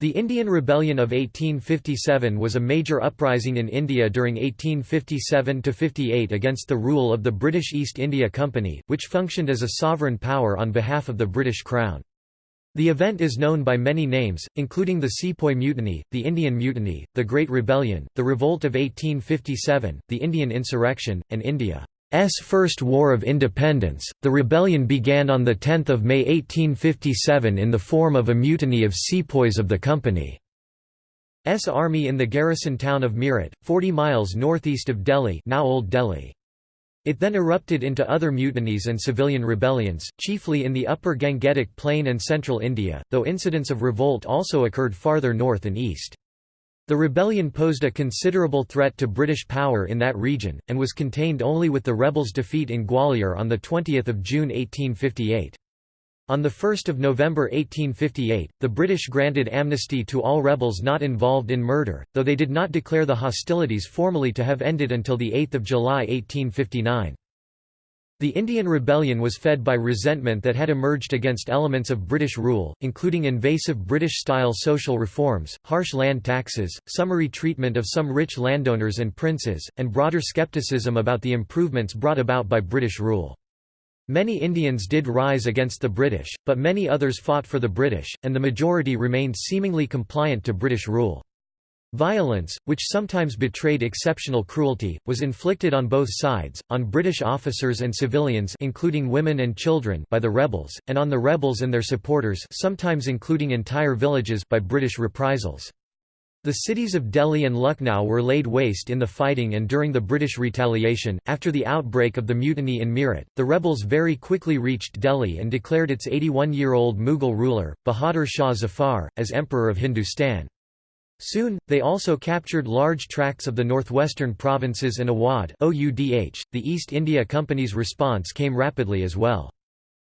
The Indian Rebellion of 1857 was a major uprising in India during 1857–58 against the rule of the British East India Company, which functioned as a sovereign power on behalf of the British Crown. The event is known by many names, including the Sepoy Mutiny, the Indian Mutiny, the Great Rebellion, the Revolt of 1857, the Indian Insurrection, and India. S First War of Independence, the rebellion began on 10 May 1857 in the form of a mutiny of sepoys of the Company's army in the garrison town of Meerut, 40 miles northeast of Delhi now Old Delhi. It then erupted into other mutinies and civilian rebellions, chiefly in the upper Gangetic Plain and central India, though incidents of revolt also occurred farther north and east. The rebellion posed a considerable threat to British power in that region, and was contained only with the rebels' defeat in Gwalior on 20 June 1858. On 1 November 1858, the British granted amnesty to all rebels not involved in murder, though they did not declare the hostilities formally to have ended until 8 July 1859. The Indian Rebellion was fed by resentment that had emerged against elements of British rule, including invasive British-style social reforms, harsh land taxes, summary treatment of some rich landowners and princes, and broader skepticism about the improvements brought about by British rule. Many Indians did rise against the British, but many others fought for the British, and the majority remained seemingly compliant to British rule. Violence, which sometimes betrayed exceptional cruelty, was inflicted on both sides, on British officers and civilians including women and children by the rebels, and on the rebels and their supporters sometimes including entire villages by British reprisals. The cities of Delhi and Lucknow were laid waste in the fighting and during the British retaliation. After the outbreak of the mutiny in Meerut, the rebels very quickly reached Delhi and declared its 81 year old Mughal ruler, Bahadur Shah Zafar, as Emperor of Hindustan. Soon, they also captured large tracts of the northwestern provinces and Awadh The East India Company's response came rapidly as well.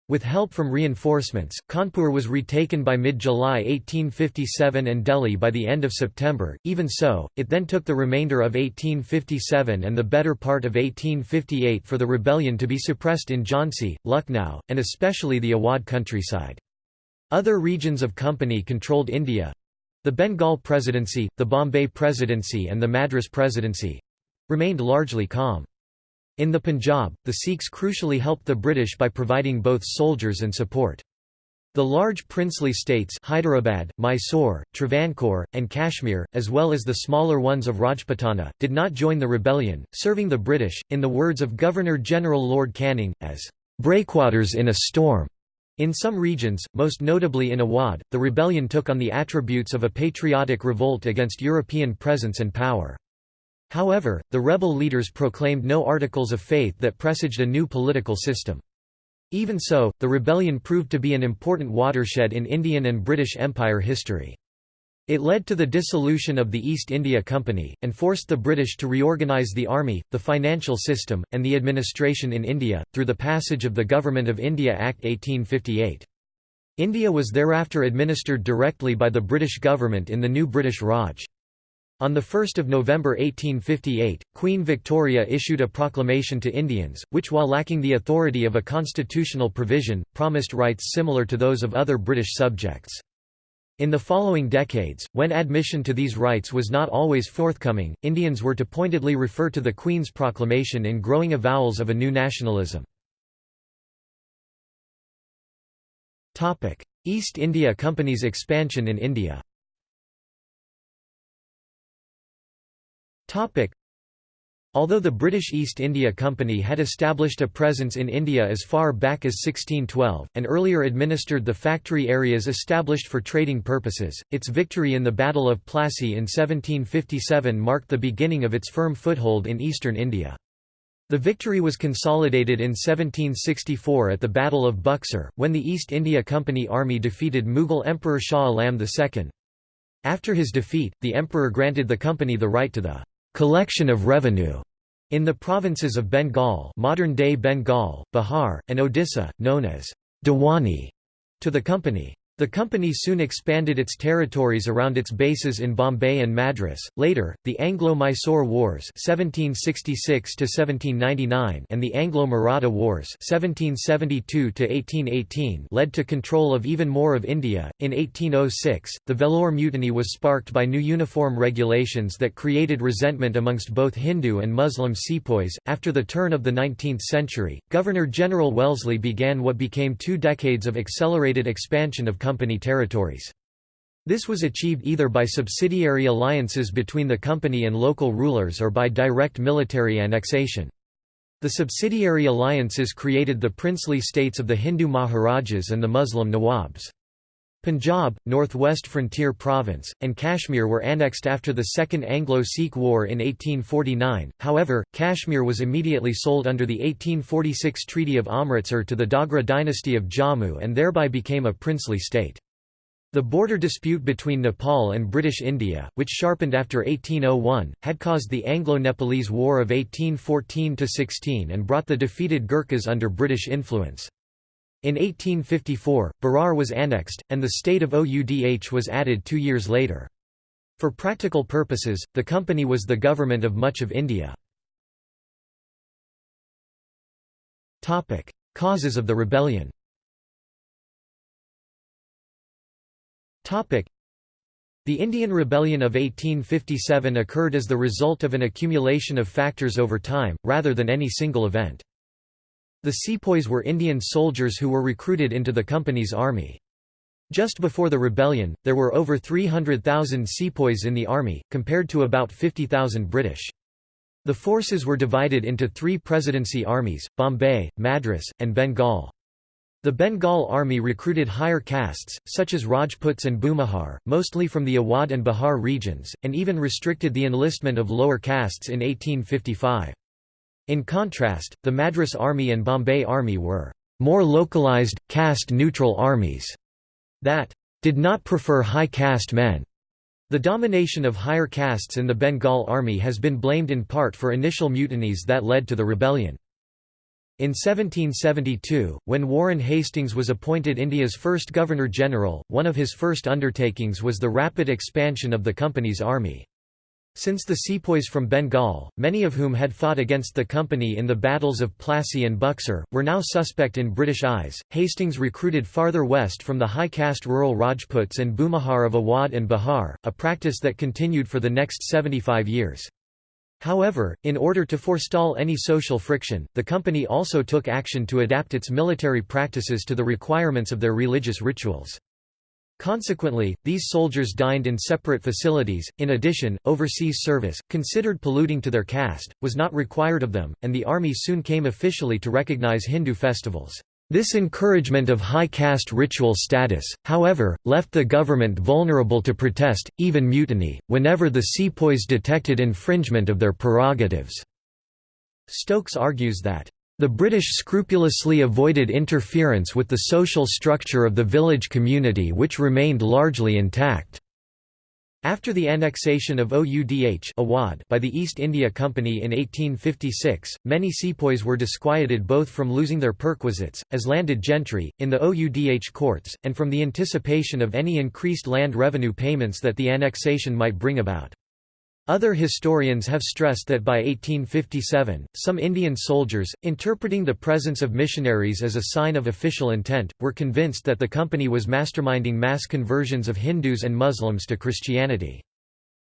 With help from reinforcements, Kanpur was retaken by mid-July 1857 and Delhi by the end of September. Even so, it then took the remainder of 1857 and the better part of 1858 for the rebellion to be suppressed in Jhansi, Lucknow, and especially the Awadh countryside. Other regions of company controlled India, the Bengal Presidency, the Bombay Presidency and the Madras Presidency—remained largely calm. In the Punjab, the Sikhs crucially helped the British by providing both soldiers and support. The large princely states Hyderabad, Mysore, Travancore, and Kashmir, as well as the smaller ones of Rajputana, did not join the rebellion, serving the British, in the words of Governor-General Lord Canning, as "...breakwaters in a storm." In some regions, most notably in Awadh, the rebellion took on the attributes of a patriotic revolt against European presence and power. However, the rebel leaders proclaimed no articles of faith that presaged a new political system. Even so, the rebellion proved to be an important watershed in Indian and British Empire history. It led to the dissolution of the East India Company, and forced the British to reorganise the army, the financial system, and the administration in India, through the passage of the Government of India Act 1858. India was thereafter administered directly by the British government in the new British Raj. On 1 November 1858, Queen Victoria issued a proclamation to Indians, which while lacking the authority of a constitutional provision, promised rights similar to those of other British subjects. In the following decades, when admission to these rights was not always forthcoming, Indians were to pointedly refer to the Queen's proclamation in growing avowals of a new nationalism. East India Company's expansion in India Although the British East India Company had established a presence in India as far back as 1612, and earlier administered the factory areas established for trading purposes, its victory in the Battle of Plassey in 1757 marked the beginning of its firm foothold in eastern India. The victory was consolidated in 1764 at the Battle of Buxar, when the East India Company army defeated Mughal Emperor Shah Alam II. After his defeat, the emperor granted the company the right to the collection of revenue in the provinces of Bengal modern-day Bengal, Bihar, and Odisha, known as Diwani, to the company. The company soon expanded its territories around its bases in Bombay and Madras. Later, the Anglo-Mysore Wars (1766–1799) and the Anglo-Maratha Wars (1772–1818) led to control of even more of India. In 1806, the Vellore Mutiny was sparked by new uniform regulations that created resentment amongst both Hindu and Muslim sepoys. After the turn of the 19th century, Governor General Wellesley began what became two decades of accelerated expansion of company territories. This was achieved either by subsidiary alliances between the company and local rulers or by direct military annexation. The subsidiary alliances created the princely states of the Hindu Maharajas and the Muslim Nawabs. Punjab, Northwest Frontier Province, and Kashmir were annexed after the Second Anglo-Sikh War in 1849, however, Kashmir was immediately sold under the 1846 Treaty of Amritsar to the Dogra dynasty of Jammu and thereby became a princely state. The border dispute between Nepal and British India, which sharpened after 1801, had caused the Anglo-Nepalese War of 1814–16 and brought the defeated Gurkhas under British influence. In 1854, Berar was annexed, and the state of Oudh was added two years later. For practical purposes, the company was the government of much of India. Causes of the rebellion The Indian Rebellion of 1857 occurred as the result of an accumulation of factors over time, rather than any single event. The sepoys were Indian soldiers who were recruited into the company's army. Just before the rebellion, there were over 300,000 sepoys in the army, compared to about 50,000 British. The forces were divided into three presidency armies, Bombay, Madras, and Bengal. The Bengal army recruited higher castes, such as Rajputs and Bhumihar, mostly from the Awadh and Bihar regions, and even restricted the enlistment of lower castes in 1855. In contrast, the Madras Army and Bombay Army were more localized, caste-neutral armies that did not prefer high caste men. The domination of higher castes in the Bengal Army has been blamed in part for initial mutinies that led to the rebellion. In 1772, when Warren Hastings was appointed India's first Governor-General, one of his first undertakings was the rapid expansion of the company's army. Since the sepoys from Bengal, many of whom had fought against the company in the battles of Plassey and Buxar, were now suspect in British eyes, Hastings recruited farther west from the high-caste rural Rajputs and Bhumihar of Awadh and Bihar, a practice that continued for the next 75 years. However, in order to forestall any social friction, the company also took action to adapt its military practices to the requirements of their religious rituals. Consequently, these soldiers dined in separate facilities. In addition, overseas service, considered polluting to their caste, was not required of them, and the army soon came officially to recognize Hindu festivals. This encouragement of high caste ritual status, however, left the government vulnerable to protest, even mutiny, whenever the sepoys detected infringement of their prerogatives. Stokes argues that the British scrupulously avoided interference with the social structure of the village community which remained largely intact. After the annexation of Oudh by the East India Company in 1856, many sepoys were disquieted both from losing their perquisites, as landed gentry, in the Oudh courts, and from the anticipation of any increased land revenue payments that the annexation might bring about. Other historians have stressed that by 1857, some Indian soldiers, interpreting the presence of missionaries as a sign of official intent, were convinced that the company was masterminding mass conversions of Hindus and Muslims to Christianity.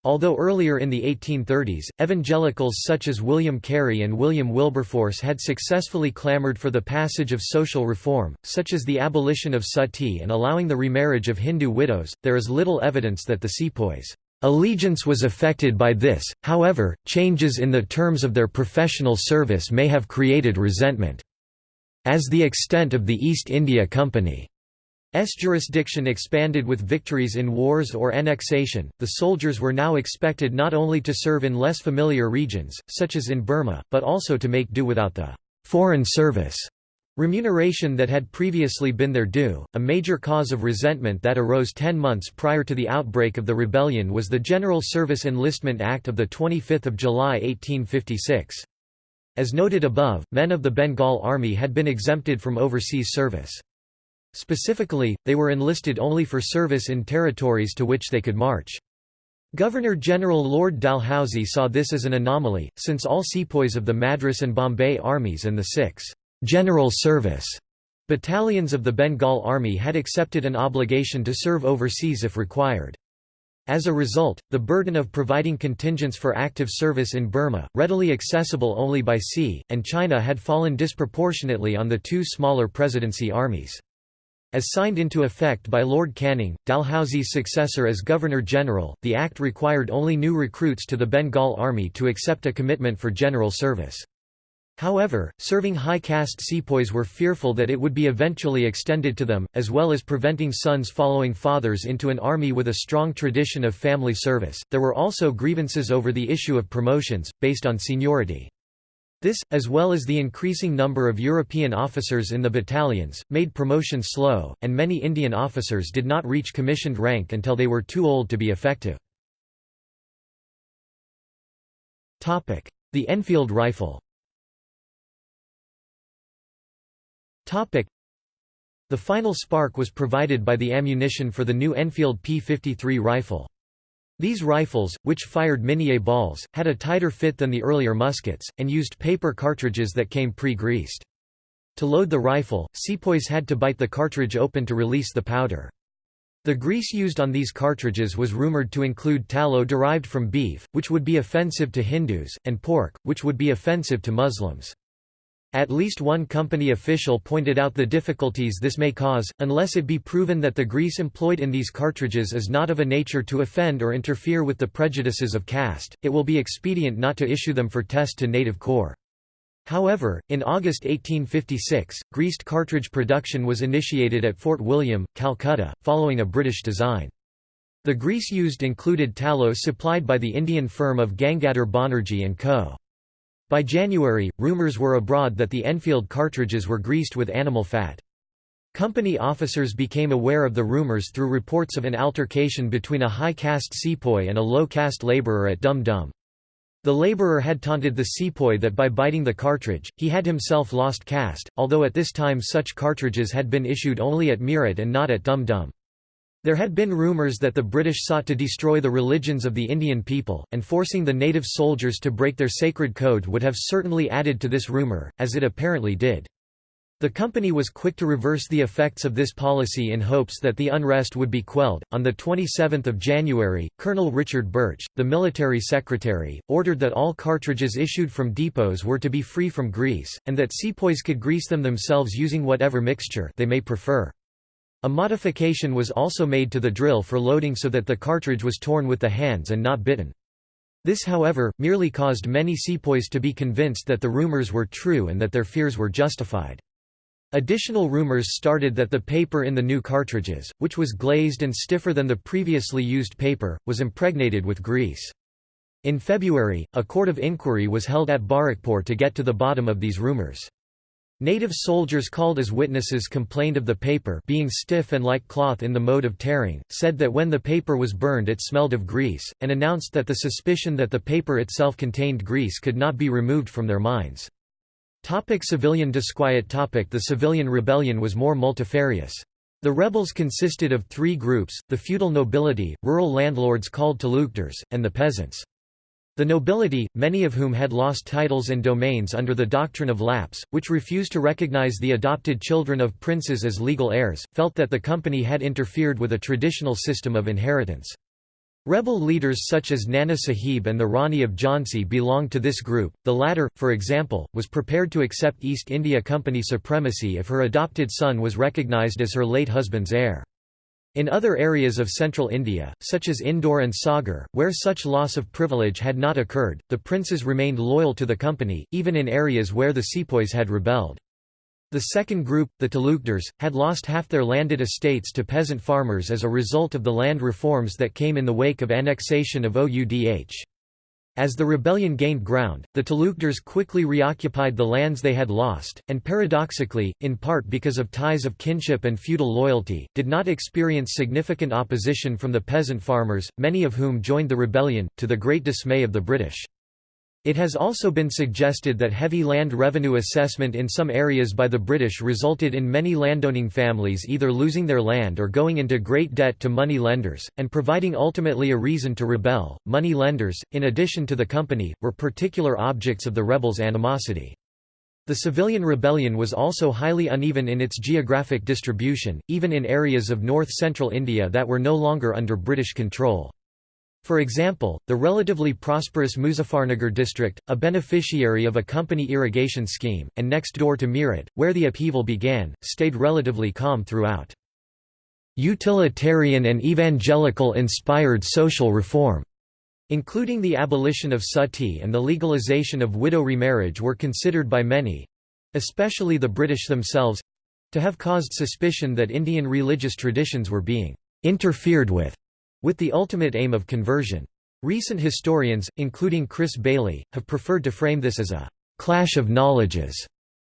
Although earlier in the 1830s, evangelicals such as William Carey and William Wilberforce had successfully clamored for the passage of social reform, such as the abolition of sati and allowing the remarriage of Hindu widows, there is little evidence that the sepoys Allegiance was affected by this, however, changes in the terms of their professional service may have created resentment. As the extent of the East India Company's jurisdiction expanded with victories in wars or annexation, the soldiers were now expected not only to serve in less familiar regions, such as in Burma, but also to make do without the «foreign service» Remuneration that had previously been their due, a major cause of resentment that arose ten months prior to the outbreak of the rebellion was the General Service Enlistment Act of 25 July 1856. As noted above, men of the Bengal Army had been exempted from overseas service. specifically, they were enlisted only for service in territories to which they could march. Governor-General Lord Dalhousie saw this as an anomaly, since all sepoys of the Madras and Bombay armies and the six «general service» battalions of the Bengal Army had accepted an obligation to serve overseas if required. As a result, the burden of providing contingents for active service in Burma, readily accessible only by sea, and China had fallen disproportionately on the two smaller presidency armies. As signed into effect by Lord Canning, Dalhousie's successor as Governor-General, the act required only new recruits to the Bengal Army to accept a commitment for general service. However, serving high caste sepoys were fearful that it would be eventually extended to them, as well as preventing sons following fathers into an army with a strong tradition of family service. There were also grievances over the issue of promotions, based on seniority. This, as well as the increasing number of European officers in the battalions, made promotion slow, and many Indian officers did not reach commissioned rank until they were too old to be effective. The Enfield rifle The final spark was provided by the ammunition for the new Enfield P-53 rifle. These rifles, which fired Minié balls, had a tighter fit than the earlier muskets, and used paper cartridges that came pre-greased. To load the rifle, sepoys had to bite the cartridge open to release the powder. The grease used on these cartridges was rumored to include tallow derived from beef, which would be offensive to Hindus, and pork, which would be offensive to Muslims. At least one company official pointed out the difficulties this may cause, unless it be proven that the grease employed in these cartridges is not of a nature to offend or interfere with the prejudices of caste, it will be expedient not to issue them for test to native corps. However, in August 1856, greased cartridge production was initiated at Fort William, Calcutta, following a British design. The grease used included tallow supplied by the Indian firm of Gangadhar Banerjee & Co. By January, rumors were abroad that the Enfield cartridges were greased with animal fat. Company officers became aware of the rumors through reports of an altercation between a high-caste sepoy and a low-caste laborer at Dum Dum. The laborer had taunted the sepoy that by biting the cartridge, he had himself lost caste, although at this time such cartridges had been issued only at Meerut and not at Dum Dum. There had been rumours that the British sought to destroy the religions of the Indian people, and forcing the native soldiers to break their sacred code would have certainly added to this rumour, as it apparently did. The company was quick to reverse the effects of this policy in hopes that the unrest would be quelled. On the 27th of January, Colonel Richard Birch, the military secretary, ordered that all cartridges issued from depots were to be free from grease, and that sepoys could grease them themselves using whatever mixture they may prefer. A modification was also made to the drill for loading so that the cartridge was torn with the hands and not bitten. This however, merely caused many sepoys to be convinced that the rumors were true and that their fears were justified. Additional rumors started that the paper in the new cartridges, which was glazed and stiffer than the previously used paper, was impregnated with grease. In February, a court of inquiry was held at Barrackpore to get to the bottom of these rumors. Native soldiers called as witnesses complained of the paper being stiff and like cloth in the mode of tearing, said that when the paper was burned it smelled of grease, and announced that the suspicion that the paper itself contained grease could not be removed from their minds. Topic civilian disquiet topic The civilian rebellion was more multifarious. The rebels consisted of three groups, the feudal nobility, rural landlords called talukdars, and the peasants. The nobility, many of whom had lost titles and domains under the doctrine of lapse, which refused to recognize the adopted children of princes as legal heirs, felt that the company had interfered with a traditional system of inheritance. Rebel leaders such as Nana Sahib and the Rani of Jhansi belonged to this group, the latter, for example, was prepared to accept East India Company supremacy if her adopted son was recognized as her late husband's heir. In other areas of central India, such as Indore and Sagar, where such loss of privilege had not occurred, the princes remained loyal to the company, even in areas where the sepoys had rebelled. The second group, the Talukdars, had lost half their landed estates to peasant farmers as a result of the land reforms that came in the wake of annexation of Oudh. As the rebellion gained ground, the Talukdars quickly reoccupied the lands they had lost, and paradoxically, in part because of ties of kinship and feudal loyalty, did not experience significant opposition from the peasant farmers, many of whom joined the rebellion, to the great dismay of the British. It has also been suggested that heavy land revenue assessment in some areas by the British resulted in many landowning families either losing their land or going into great debt to money lenders, and providing ultimately a reason to rebel. Money lenders, in addition to the company, were particular objects of the rebels' animosity. The civilian rebellion was also highly uneven in its geographic distribution, even in areas of north-central India that were no longer under British control. For example, the relatively prosperous Muzaffarnagar district, a beneficiary of a company irrigation scheme, and next door to Meerut, where the upheaval began, stayed relatively calm throughout. Utilitarian and evangelical-inspired social reform, including the abolition of sati and the legalization of widow remarriage were considered by many—especially the British themselves—to have caused suspicion that Indian religious traditions were being interfered with with the ultimate aim of conversion. Recent historians, including Chris Bayly, have preferred to frame this as a «clash of knowledges»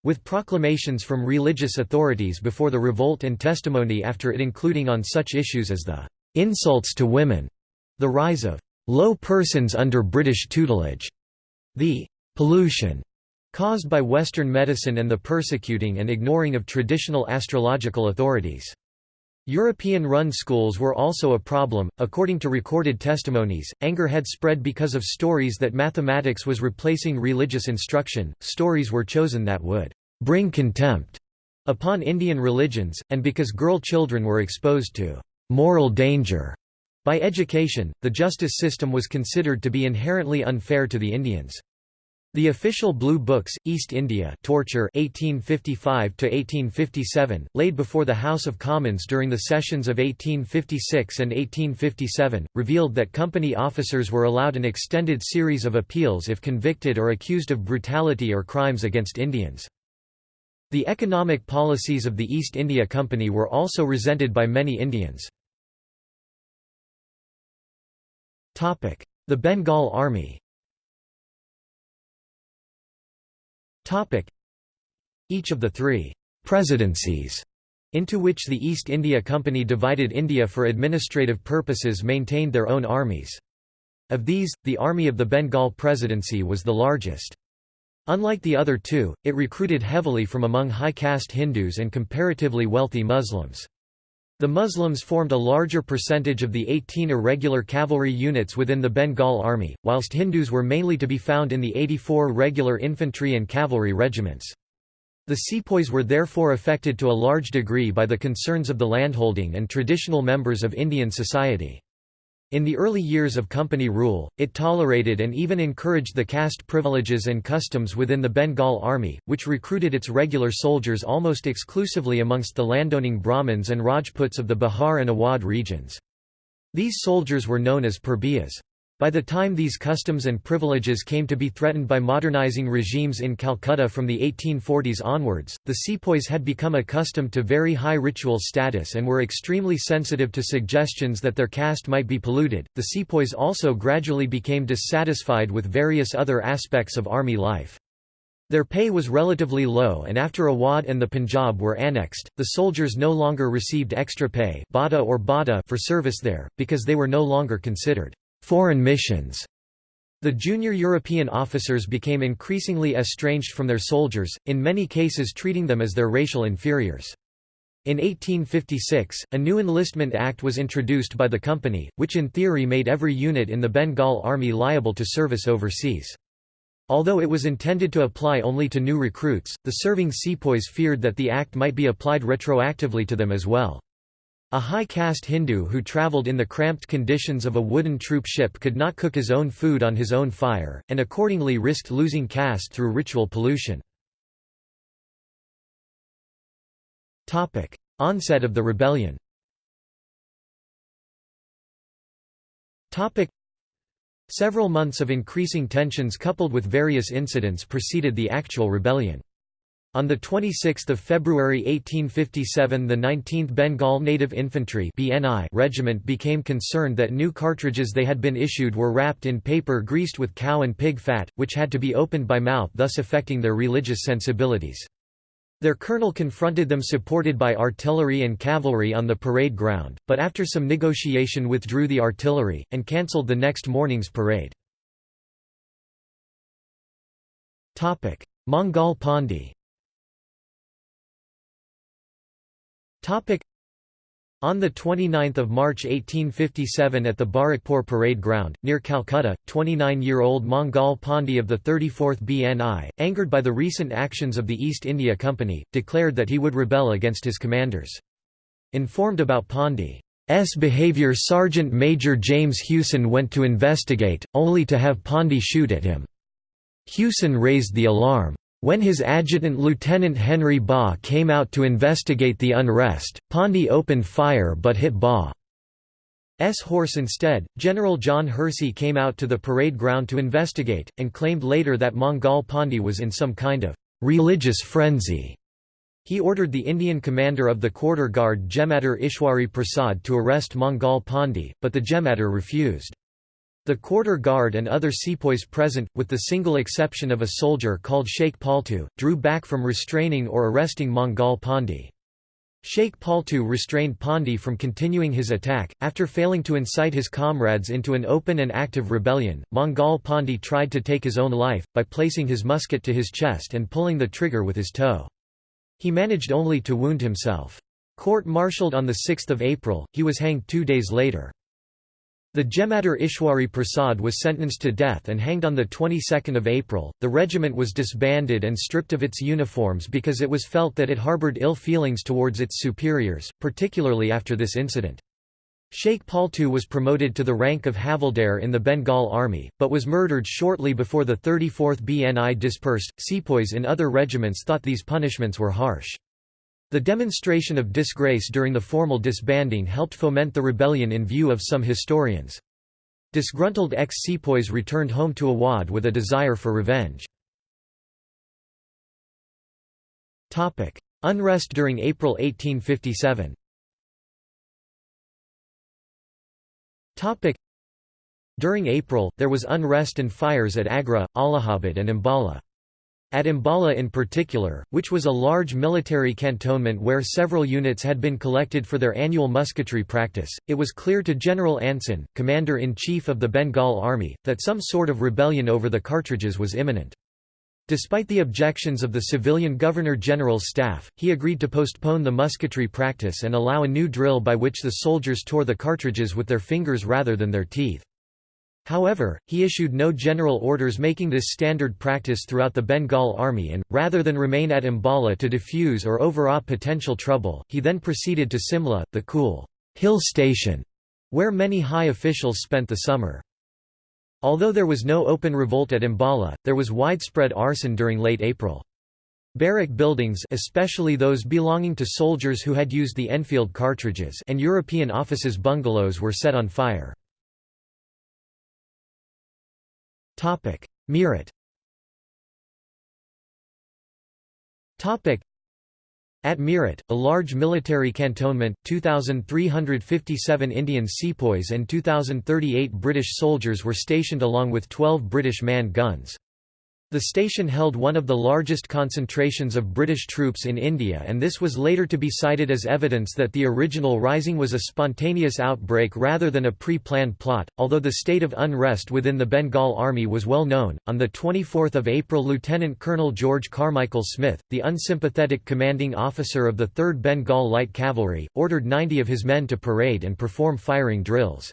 with proclamations from religious authorities before the revolt and testimony after it including on such issues as the «insults to women», the rise of «low persons under British tutelage», the «pollution» caused by Western medicine and the persecuting and ignoring of traditional astrological authorities. European-run schools were also a problem. According to recorded testimonies, anger had spread because of stories that mathematics was replacing religious instruction. Stories were chosen that would bring contempt upon Indian religions, and because girl children were exposed to moral danger by education, the justice system was considered to be inherently unfair to the Indians. The official Blue Books, East India torture 1855–1857, laid before the House of Commons during the sessions of 1856 and 1857, revealed that company officers were allowed an extended series of appeals if convicted or accused of brutality or crimes against Indians. The economic policies of the East India Company were also resented by many Indians. The Bengal Army Each of the three «presidencies» into which the East India Company divided India for administrative purposes maintained their own armies. Of these, the Army of the Bengal Presidency was the largest. Unlike the other two, it recruited heavily from among high-caste Hindus and comparatively wealthy Muslims. The Muslims formed a larger percentage of the 18 irregular cavalry units within the Bengal Army, whilst Hindus were mainly to be found in the 84 regular infantry and cavalry regiments. The sepoys were therefore affected to a large degree by the concerns of the landholding and traditional members of Indian society. In the early years of company rule, it tolerated and even encouraged the caste privileges and customs within the Bengal army, which recruited its regular soldiers almost exclusively amongst the landowning Brahmins and Rajputs of the Bihar and Awadh regions. These soldiers were known as Purbiyas. By the time these customs and privileges came to be threatened by modernizing regimes in Calcutta from the 1840s onwards, the sepoys had become accustomed to very high ritual status and were extremely sensitive to suggestions that their caste might be polluted. The sepoys also gradually became dissatisfied with various other aspects of army life. Their pay was relatively low and after Awadh and the Punjab were annexed, the soldiers no longer received extra pay or for service there, because they were no longer considered Foreign missions the junior European officers became increasingly estranged from their soldiers, in many cases treating them as their racial inferiors. In 1856, a new Enlistment Act was introduced by the company, which in theory made every unit in the Bengal Army liable to service overseas. Although it was intended to apply only to new recruits, the serving sepoys feared that the act might be applied retroactively to them as well. A high-caste Hindu who travelled in the cramped conditions of a wooden troop ship could not cook his own food on his own fire, and accordingly risked losing caste through ritual pollution. Onset of the rebellion Several months of increasing tensions coupled with various incidents preceded the actual rebellion. On 26 February 1857 the 19th Bengal Native Infantry BNI Regiment became concerned that new cartridges they had been issued were wrapped in paper greased with cow and pig fat, which had to be opened by mouth thus affecting their religious sensibilities. Their colonel confronted them supported by artillery and cavalry on the parade ground, but after some negotiation withdrew the artillery, and cancelled the next morning's parade. Mangal Pandey on 29 March 1857 at the Barrackpore Parade Ground, near Calcutta, 29-year-old Mangal Pandey of the 34th BNI, angered by the recent actions of the East India Company, declared that he would rebel against his commanders. Informed about Pandey's behaviour Sergeant Major James Hewson went to investigate, only to have Pandey shoot at him. Hewson raised the alarm. When his adjutant Lieutenant Henry Baugh came out to investigate the unrest, Pandey opened fire but hit Baugh's horse instead. General John Hearsey came out to the parade ground to investigate, and claimed later that Mangal Pandey was in some kind of religious frenzy. He ordered the Indian commander of the quarter guard Jemadar Ishwari Prasad to arrest Mangal Pandey, but the Jemadar refused. The quarter guard and other sepoys present, with the single exception of a soldier called Sheikh Paltu, drew back from restraining or arresting Mangal Pandey. Sheikh Paltu restrained Pandey from continuing his attack. After failing to incite his comrades into an open and active rebellion, Mangal Pandey tried to take his own life, by placing his musket to his chest and pulling the trigger with his toe. He managed only to wound himself. Court-martialed on 6 April, he was hanged two days later. The Jemadar Ishwari Prasad was sentenced to death and hanged on the 22nd of April. The regiment was disbanded and stripped of its uniforms because it was felt that it harbored ill feelings towards its superiors, particularly after this incident. Sheikh Paltu was promoted to the rank of Havildar in the Bengal army, but was murdered shortly before the 34th BNI dispersed. Sepoys in other regiments thought these punishments were harsh. The demonstration of disgrace during the formal disbanding helped foment the rebellion in view of some historians. Disgruntled ex-sepoys returned home to Awadh with a desire for revenge. Unrest during April 1857 During April, there was unrest and fires at Agra, Allahabad and Ambala. At Ambala in particular, which was a large military cantonment where several units had been collected for their annual musketry practice, it was clear to General Anson, commander-in-chief of the Bengal Army, that some sort of rebellion over the cartridges was imminent. Despite the objections of the civilian Governor-General's staff, he agreed to postpone the musketry practice and allow a new drill by which the soldiers tore the cartridges with their fingers rather than their teeth. However, he issued no general orders making this standard practice throughout the Bengal army and, rather than remain at Ambala to defuse or overawe potential trouble, he then proceeded to Simla, the cool hill station, where many high officials spent the summer. Although there was no open revolt at Ambala, there was widespread arson during late April. Barrack buildings especially those belonging to soldiers who had used the Enfield cartridges and European offices bungalows were set on fire. Meerut at Meerut, a large military cantonment, 2,357 Indian sepoys and 2,038 British soldiers were stationed along with 12 British manned guns. The station held one of the largest concentrations of British troops in India and this was later to be cited as evidence that the original rising was a spontaneous outbreak rather than a pre-planned plot. Although the state of unrest within the Bengal army was well known, on the 24th of April Lieutenant Colonel George Carmichael Smyth, the unsympathetic commanding officer of the 3rd Bengal Light Cavalry, ordered 90 of his men to parade and perform firing drills.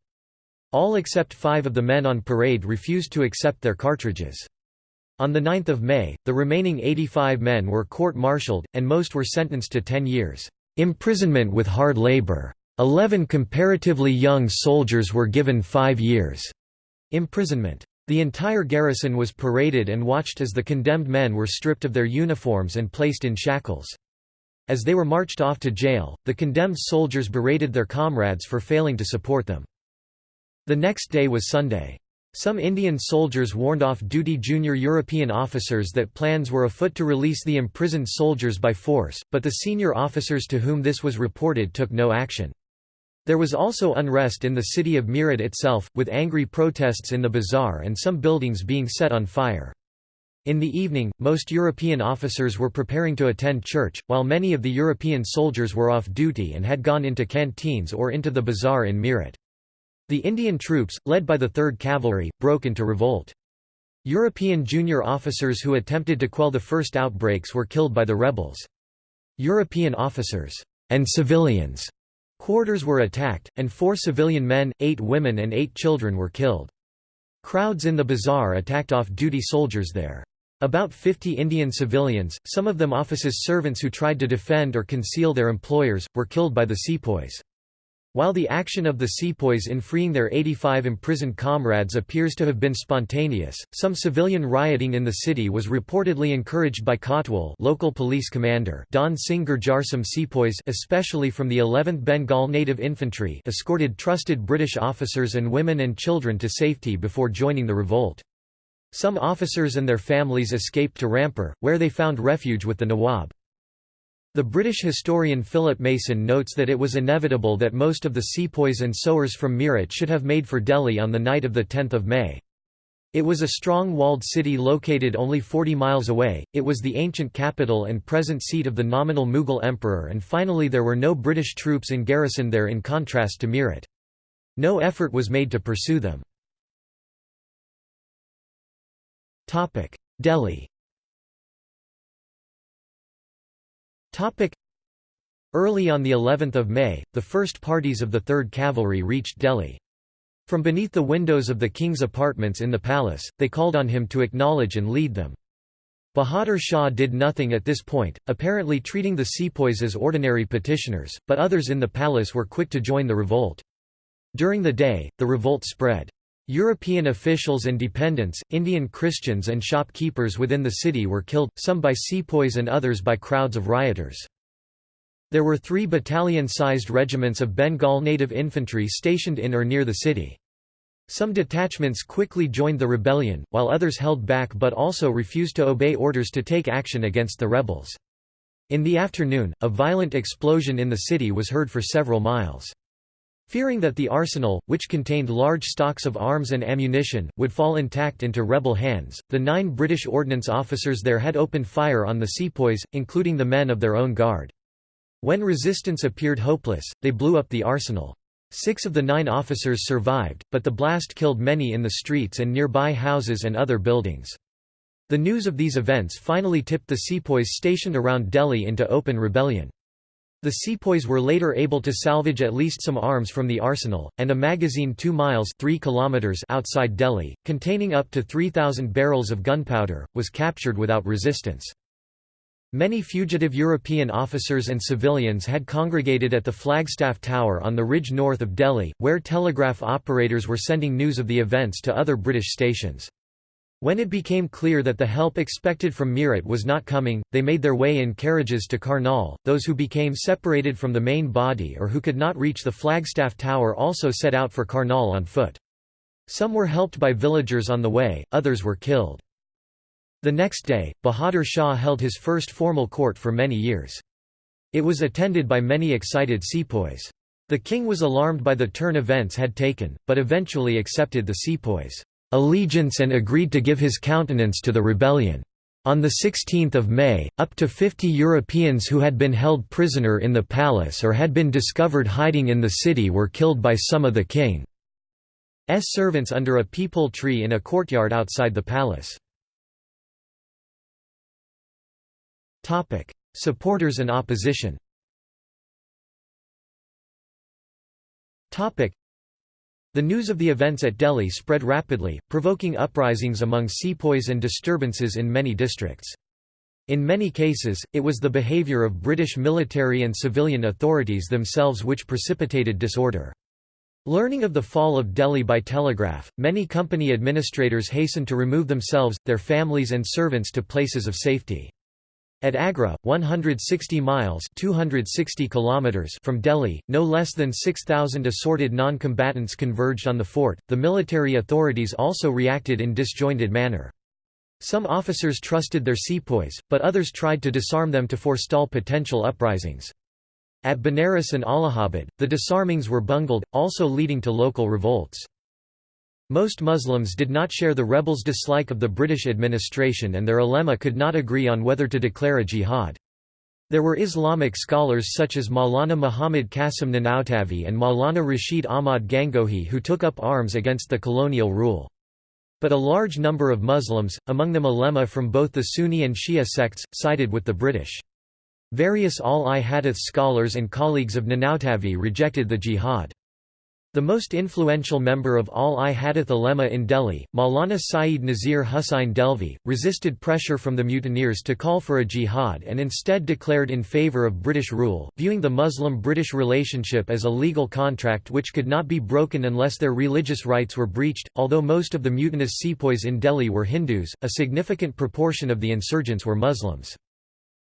All except five of the men on parade refused to accept their cartridges. On 9 May, the remaining 85 men were court-martialed, and most were sentenced to 10 years' imprisonment with hard labor. Eleven comparatively young soldiers were given five years' imprisonment. The entire garrison was paraded and watched as the condemned men were stripped of their uniforms and placed in shackles. As they were marched off to jail, the condemned soldiers berated their comrades for failing to support them. The next day was Sunday. Some Indian soldiers warned off-duty junior European officers that plans were afoot to release the imprisoned soldiers by force, but the senior officers to whom this was reported took no action. There was also unrest in the city of Meerut itself, with angry protests in the bazaar and some buildings being set on fire. In the evening, most European officers were preparing to attend church, while many of the European soldiers were off duty and had gone into canteens or into the bazaar in Meerut. The Indian troops, led by the 3rd Cavalry, broke into revolt. European junior officers who attempted to quell the first outbreaks were killed by the rebels. European officers and civilians quarters were attacked, and four civilian men, eight women and eight children were killed. Crowds in the bazaar attacked off-duty soldiers there. About 50 Indian civilians, some of them offices' servants who tried to defend or conceal their employers, were killed by the sepoys. While the action of the sepoys in freeing their 85 imprisoned comrades appears to have been spontaneous, some civilian rioting in the city was reportedly encouraged by Kotwal local police commander Dhan Singh Gurjar some sepoys especially from the 11th Bengal Native Infantry escorted trusted British officers and women and children to safety before joining the revolt. Some officers and their families escaped to Rampur, where they found refuge with the Nawab. The British historian Philip Mason notes that it was inevitable that most of the sepoys and sowars from Meerut should have made for Delhi on the night of 10 May. It was a strong walled city located only 40 miles away, it was the ancient capital and present seat of the nominal Mughal emperor and finally there were no British troops in garrison there in contrast to Meerut. No effort was made to pursue them. Delhi Early on the 11th of May, the first parties of the 3rd Cavalry reached Delhi. From beneath the windows of the king's apartments in the palace, they called on him to acknowledge and lead them. Bahadur Shah did nothing at this point, apparently treating the sepoys as ordinary petitioners, but others in the palace were quick to join the revolt. During the day, the revolt spread. European officials and dependents, Indian Christians and shopkeepers within the city were killed, some by sepoys and others by crowds of rioters. There were three battalion-sized regiments of Bengal native infantry stationed in or near the city. Some detachments quickly joined the rebellion, while others held back but also refused to obey orders to take action against the rebels. In the afternoon, a violent explosion in the city was heard for several miles. Fearing that the arsenal, which contained large stocks of arms and ammunition, would fall intact into rebel hands, the nine British ordnance officers there had opened fire on the sepoys, including the men of their own guard. When resistance appeared hopeless, they blew up the arsenal. Six of the nine officers survived, but the blast killed many in the streets and nearby houses and other buildings. The news of these events finally tipped the sepoys stationed around Delhi into open rebellion. The sepoys were later able to salvage at least some arms from the arsenal, and a magazine 2 miles 3 kilometers outside Delhi, containing up to 3,000 barrels of gunpowder, was captured without resistance. Many fugitive European officers and civilians had congregated at the Flagstaff Tower on the ridge north of Delhi, where telegraph operators were sending news of the events to other British stations. When it became clear that the help expected from Meerut was not coming, they made their way in carriages to Karnal. Those who became separated from the main body or who could not reach the Flagstaff Tower also set out for Karnal on foot. Some were helped by villagers on the way, others were killed. The next day, Bahadur Shah held his first formal court for many years. It was attended by many excited sepoys. The king was alarmed by the turn events had taken, but eventually accepted the sepoys' allegiance and agreed to give his countenance to the rebellion. On 16 May, up to 50 Europeans who had been held prisoner in the palace or had been discovered hiding in the city were killed by some of the king's servants under a peepul tree in a courtyard outside the palace. Supporters and opposition the news of the events at Delhi spread rapidly, provoking uprisings among sepoys and disturbances in many districts. In many cases, it was the behaviour of British military and civilian authorities themselves which precipitated disorder. Learning of the fall of Delhi by telegraph, many company administrators hastened to remove themselves, their families and servants to places of safety. At Agra, 160 miles 260 kilometers from Delhi, no less than 6,000 assorted non-combatants converged on the fort. The military authorities also reacted in disjointed manner. Some officers trusted their sepoys, but others tried to disarm them to forestall potential uprisings. At Benares and Allahabad, the disarmings were bungled, also leading to local revolts. Most Muslims did not share the rebels' dislike of the British administration and their ulema could not agree on whether to declare a jihad. There were Islamic scholars such as Maulana Muhammad Qasim Nanautavi and Maulana Rashid Ahmad Gangohi who took up arms against the colonial rule. But a large number of Muslims, among them ulema from both the Sunni and Shia sects, sided with the British. Various Ahl-i-Hadith scholars and colleagues of Nanautavi rejected the jihad. The most influential member of Ahl-i-Hadith ulema in Delhi, Maulana Saeed Nazir Hussain Dehlvi, resisted pressure from the mutineers to call for a jihad and instead declared in favour of British rule, viewing the Muslim-British relationship as a legal contract which could not be broken unless their religious rights were breached. Although most of the mutinous sepoys in Delhi were Hindus, a significant proportion of the insurgents were Muslims.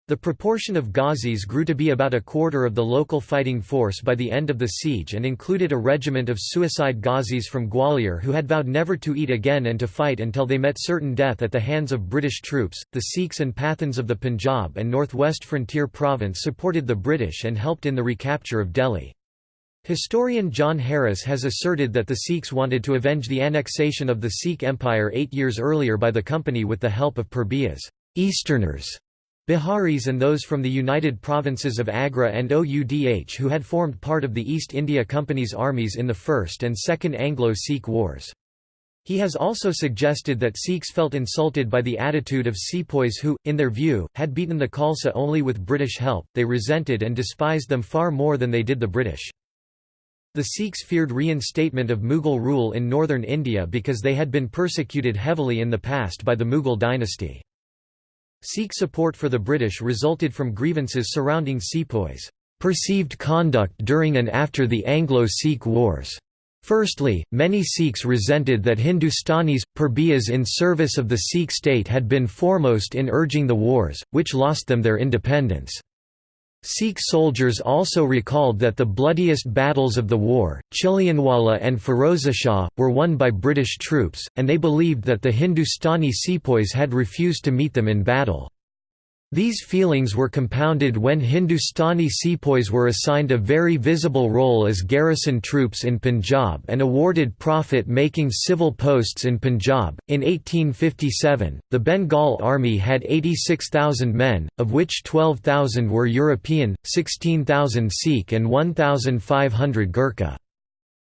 The proportion of Ghazis grew to be about a quarter of the local fighting force by the end of the siege and included a regiment of suicide Ghazis from Gwalior who had vowed never to eat again and to fight until they met certain death at the hands of British troops. The Sikhs and Pathans of the Punjab and northwest frontier province supported the British and helped in the recapture of Delhi. Historian John Harris has asserted that the Sikhs wanted to avenge the annexation of the Sikh Empire eight years earlier by the company with the help of Purbiya's Easterners Biharis and those from the United Provinces of Agra and Oudh who had formed part of the East India Company's armies in the First and Second Anglo-Sikh Wars. He has also suggested that Sikhs felt insulted by the attitude of sepoys who, in their view, had beaten the Khalsa only with British help, they resented and despised them far more than they did the British. The Sikhs feared reinstatement of Mughal rule in northern India because they had been persecuted heavily in the past by the Mughal dynasty. Sikh support for the British resulted from grievances surrounding sepoys' perceived conduct during and after the Anglo-Sikh Wars. Firstly, many Sikhs resented that Hindustanis, Purbiyas in service of the Sikh state had been foremost in urging the wars, which lost them their independence. Sikh soldiers also recalled that the bloodiest battles of the war, Chilianwala and Ferozeshah, were won by British troops, and they believed that the Hindustani sepoys had refused to meet them in battle. These feelings were compounded when Hindustani sepoys were assigned a very visible role as garrison troops in Punjab and awarded profit making civil posts in Punjab. In 1857, the Bengal Army had 86,000 men, of which 12,000 were European, 16,000 Sikh, and 1,500 Gurkha.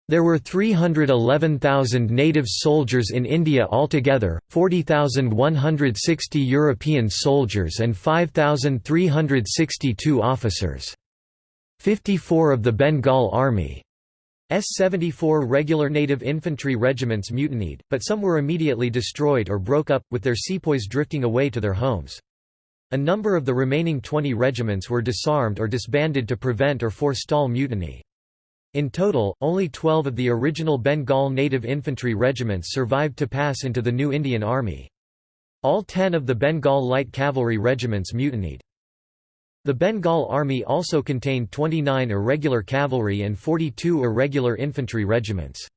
There were 311,000 native soldiers in India altogether, 40,160 European soldiers and 5,362 officers. 54 of the Bengal Army S-74 regular native infantry regiments mutinied, but some were immediately destroyed or broke up, with their sepoys drifting away to their homes. A number of the remaining 20 regiments were disarmed or disbanded to prevent or forestall mutiny. In total, only 12 of the original Bengal native infantry regiments survived to pass into the new Indian Army. All ten of the Bengal light cavalry regiments mutinied. The Bengal Army also contained 29 irregular cavalry and 42 irregular infantry regiments.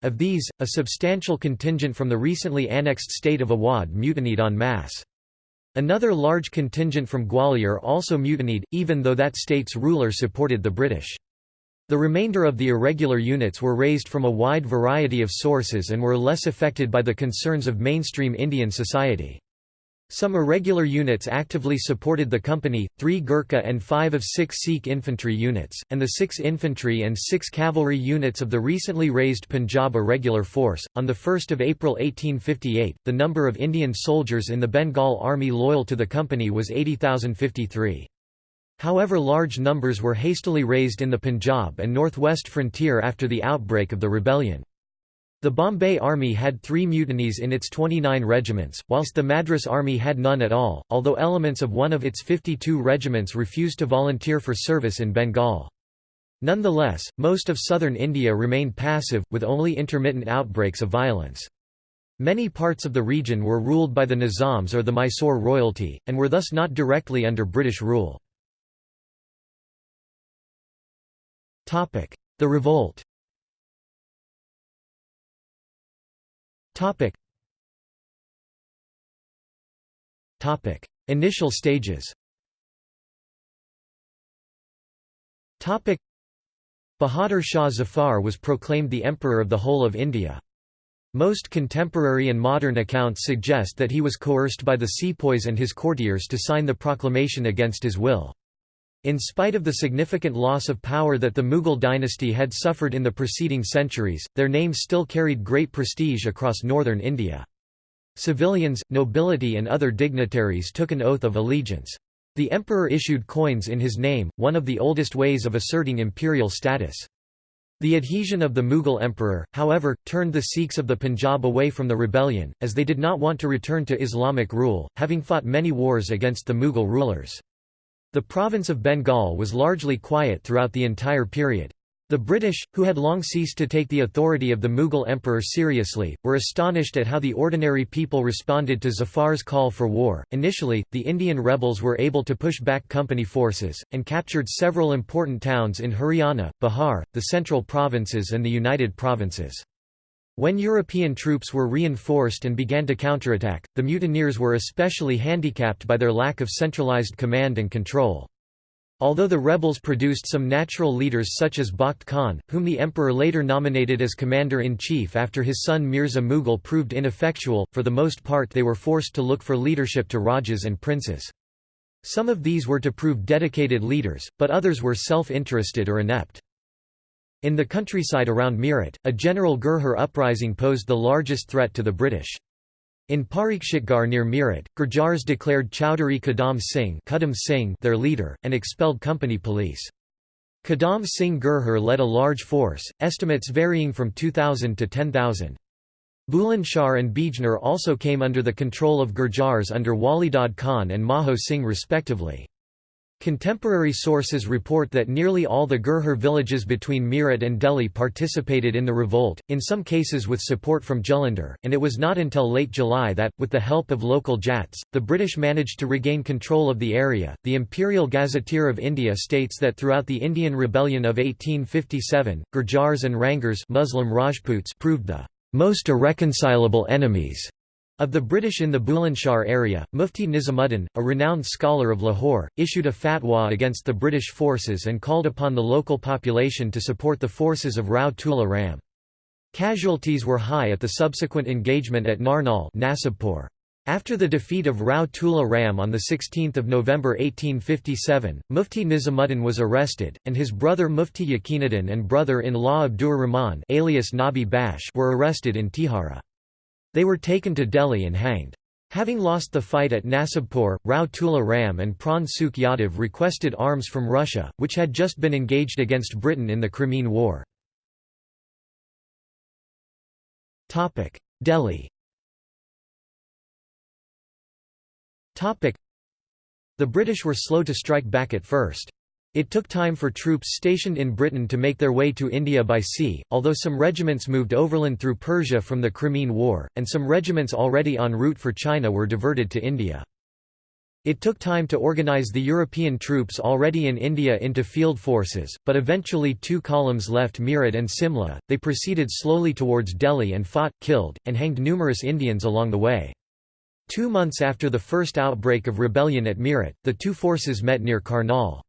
Of these, a substantial contingent from the recently annexed state of Awadh mutinied en masse. Another large contingent from Gwalior also mutinied, even though that state's ruler supported the British. The remainder of the irregular units were raised from a wide variety of sources and were less affected by the concerns of mainstream Indian society. Some irregular units actively supported the company, three Gurkha and five of six Sikh infantry units, and the six infantry and six cavalry units of the recently raised Punjab Irregular Force. On 1 April 1858, the number of Indian soldiers in the Bengal Army loyal to the company was 80,053. However large numbers were hastily raised in the Punjab and northwest frontier after the outbreak of the rebellion. The Bombay Army had three mutinies in its 29 regiments, whilst the Madras Army had none at all, although elements of one of its 52 regiments refused to volunteer for service in Bengal. Nonetheless, most of southern India remained passive, with only intermittent outbreaks of violence. Many parts of the region were ruled by the Nizams or the Mysore royalty, and were thus not directly under British rule. The revolt. Initial stages. Bahadur Shah Zafar was proclaimed the Emperor of the whole of India. Most contemporary and modern accounts suggest that he was coerced by the sepoys and his courtiers to sign the proclamation against his will. In spite of the significant loss of power that the Mughal dynasty had suffered in the preceding centuries, their name still carried great prestige across northern India. Civilians, nobility and other dignitaries took an oath of allegiance. The emperor issued coins in his name, one of the oldest ways of asserting imperial status. The adhesion of the Mughal emperor, however, turned the Sikhs of the Punjab away from the rebellion, as they did not want to return to Islamic rule, having fought many wars against the Mughal rulers. The province of Bengal was largely quiet throughout the entire period. The British, who had long ceased to take the authority of the Mughal emperor seriously, were astonished at how the ordinary people responded to Zafar's call for war. Initially, the Indian rebels were able to push back company forces, and captured several important towns in Haryana, Bihar, the central provinces, and the United Provinces. When European troops were reinforced and began to counterattack, the mutineers were especially handicapped by their lack of centralized command and control. Although the rebels produced some natural leaders such as Bakht Khan, whom the emperor later nominated as commander-in-chief after his son Mirza Mughal proved ineffectual, for the most part they were forced to look for leadership to rajas and princes. Some of these were to prove dedicated leaders, but others were self-interested or inept. In the countryside around Meerut, a general Gurjar uprising posed the largest threat to the British. In Parikshitgarh near Meerut, Gurjars declared Chowdhury Kadam Singh, Singh their leader, and expelled company police. Kadam Singh Gurjar led a large force, estimates varying from 2,000 to 10,000. Bulandshahr and Bijnor also came under the control of Gurjars under Walidad Khan and Maho Singh respectively. Contemporary sources report that nearly all the Gurjar villages between Meerut and Delhi participated in the revolt, in some cases with support from Jalandhar, and it was not until late July that, with the help of local Jats, the British managed to regain control of the area. The Imperial Gazetteer of India states that throughout the Indian Rebellion of 1857, Gurjars and Rangars Muslim Rajputs proved the most irreconcilable enemies of the British in the Bulandshahr area, Mufti Nizamuddin, a renowned scholar of Lahore, issued a fatwa against the British forces and called upon the local population to support the forces of Rao Tula Ram. Casualties were high at the subsequent engagement at Narnaul Nasibpur. After the defeat of Rao Tula Ram on 16 November 1857, Mufti Nizamuddin was arrested, and his brother Mufti Yaqinuddin and brother-in-law Abdur Rahman alias Nabi Bash were arrested in Tihara. They were taken to Delhi and hanged. Having lost the fight at Nasibpur, Rao Tula Ram and Pran Sukh Yadav requested arms from Russia, which had just been engaged against Britain in the Crimean War. Delhi The British were slow to strike back at first. It took time for troops stationed in Britain to make their way to India by sea, although some regiments moved overland through Persia from the Crimean War, and some regiments already en route for China were diverted to India. It took time to organize the European troops already in India into field forces, but eventually two columns left Meerut and Simla. They proceeded slowly towards Delhi and fought, killed, and hanged numerous Indians along the way. Two months after the first outbreak of rebellion at Meerut, the two forces met near Karnal.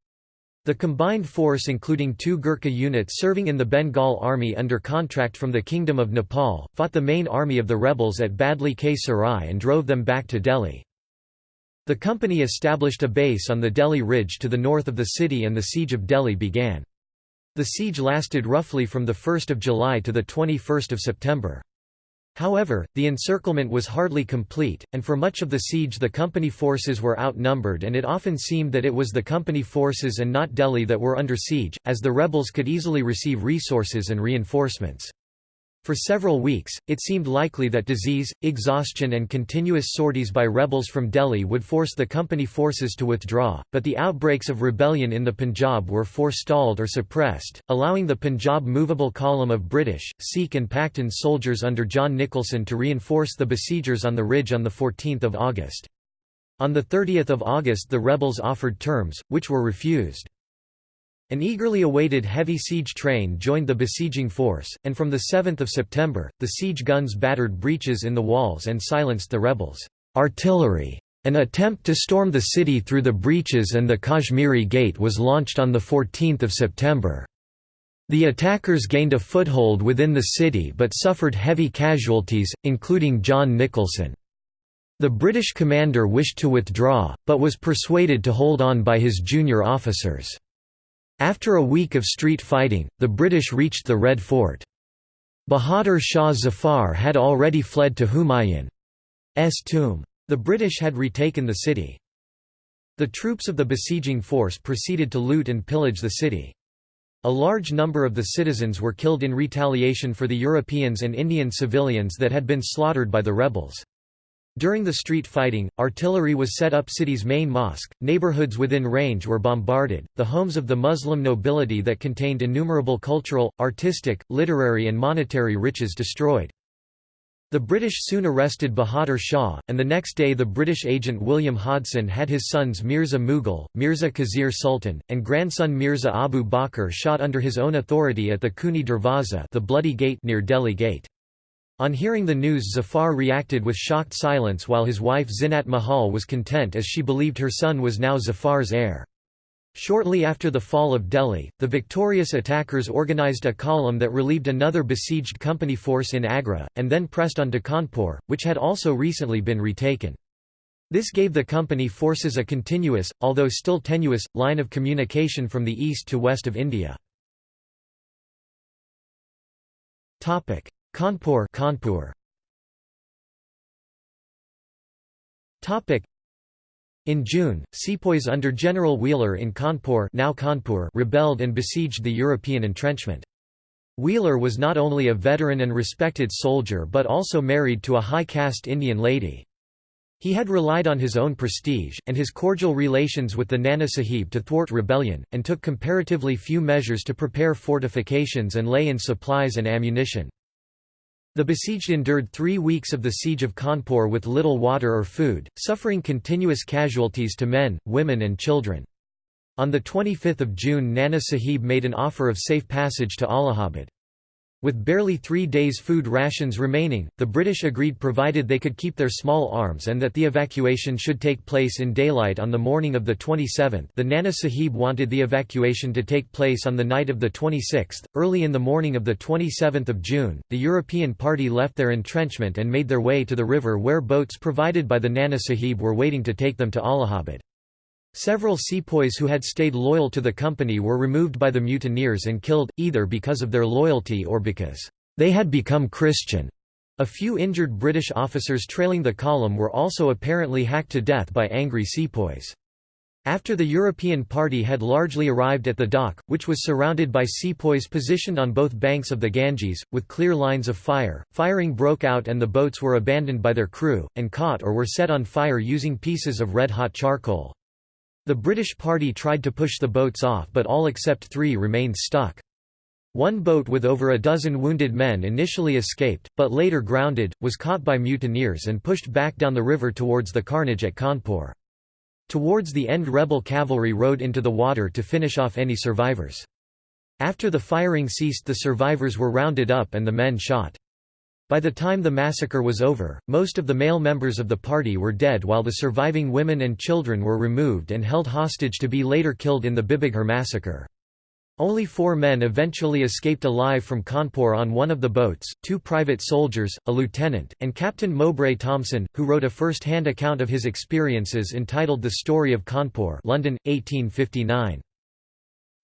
The combined force including two Gurkha units serving in the Bengal Army under contract from the Kingdom of Nepal, fought the main army of the rebels at Badli K Sarai and drove them back to Delhi. The company established a base on the Delhi Ridge to the north of the city and the siege of Delhi began. The siege lasted roughly from 1 July to 21 September. However, the encirclement was hardly complete, and for much of the siege the company forces were outnumbered and it often seemed that it was the company forces and not Delhi that were under siege, as the rebels could easily receive resources and reinforcements. For several weeks, it seemed likely that disease, exhaustion and continuous sorties by rebels from Delhi would force the company forces to withdraw, but the outbreaks of rebellion in the Punjab were forestalled or suppressed, allowing the Punjab movable column of British, Sikh and Pakhtun soldiers under John Nicholson to reinforce the besiegers on the ridge on 14 August. On 30 August the rebels offered terms, which were refused. An eagerly awaited heavy siege train joined the besieging force, and from 7 September, the siege guns battered breaches in the walls and silenced the rebels' artillery. An attempt to storm the city through the breaches and the Kashmiri Gate was launched on 14 September. The attackers gained a foothold within the city but suffered heavy casualties, including John Nicholson. The British commander wished to withdraw, but was persuaded to hold on by his junior officers. After a week of street fighting, the British reached the Red Fort. Bahadur Shah Zafar had already fled to Humayun's tomb. The British had retaken the city. The troops of the besieging force proceeded to loot and pillage the city. A large number of the citizens were killed in retaliation for the Europeans and Indian civilians that had been slaughtered by the rebels. During the street fighting, artillery was set up city's main mosque, neighborhoods within range were bombarded, the homes of the Muslim nobility that contained innumerable cultural, artistic, literary and monetary riches destroyed. The British soon arrested Bahadur Shah, and the next day the British agent William Hodson had his sons Mirza Mughal, Mirza Khizr Sultan, and grandson Mirza Abu Bakr shot under his own authority at the Khooni Darwaza the Bloody Gate near Delhi Gate. On hearing the news Zafar reacted with shocked silence while his wife Zinat Mahal was content as she believed her son was now Zafar's heir. Shortly after the fall of Delhi, the victorious attackers organized a column that relieved another besieged company force in Agra, and then pressed on to Kanpur, which had also recently been retaken. This gave the company forces a continuous, although still tenuous, line of communication from the east to west of India. Kanpur Kanpur Topic in June, sepoys under General Wheeler in Kanpur, now Kanpur rebelled and besieged the European entrenchment. Wheeler was not only a veteran and respected soldier but also married to a high-caste Indian lady. He had relied on his own prestige, and his cordial relations with the Nana Sahib to thwart rebellion, and took comparatively few measures to prepare fortifications and lay in supplies and ammunition. The besieged endured three weeks of the siege of Kanpur with little water or food, suffering continuous casualties to men, women and children. On 25 June Nana Sahib made an offer of safe passage to Allahabad. With barely three days' food rations remaining, the British agreed provided they could keep their small arms and that the evacuation should take place in daylight on the morning of the 27th the Nana Sahib wanted the evacuation to take place on the night of the 26th. Early in the morning of the 27th of June, the European party left their entrenchment and made their way to the river where boats provided by the Nana Sahib were waiting to take them to Allahabad. Several sepoys who had stayed loyal to the company were removed by the mutineers and killed, either because of their loyalty or because they had become Christian. A few injured British officers trailing the column were also apparently hacked to death by angry sepoys. After the European party had largely arrived at the dock, which was surrounded by sepoys positioned on both banks of the Ganges, with clear lines of fire, firing broke out and the boats were abandoned by their crew, and caught or were set on fire using pieces of red-hot charcoal. The British party tried to push the boats off but all except three remained stuck. One boat with over a dozen wounded men initially escaped, but later grounded, was caught by mutineers and pushed back down the river towards the carnage at Kanpur. Towards the end rebel cavalry rode into the water to finish off any survivors. After the firing ceased the survivors were rounded up and the men shot. By the time the massacre was over, most of the male members of the party were dead while the surviving women and children were removed and held hostage to be later killed in the Bibighar massacre. Only four men eventually escaped alive from Kanpur on one of the boats, two private soldiers, a lieutenant, and Captain Mowbray Thompson, who wrote a first-hand account of his experiences entitled The Story of Kanpur London, 1859.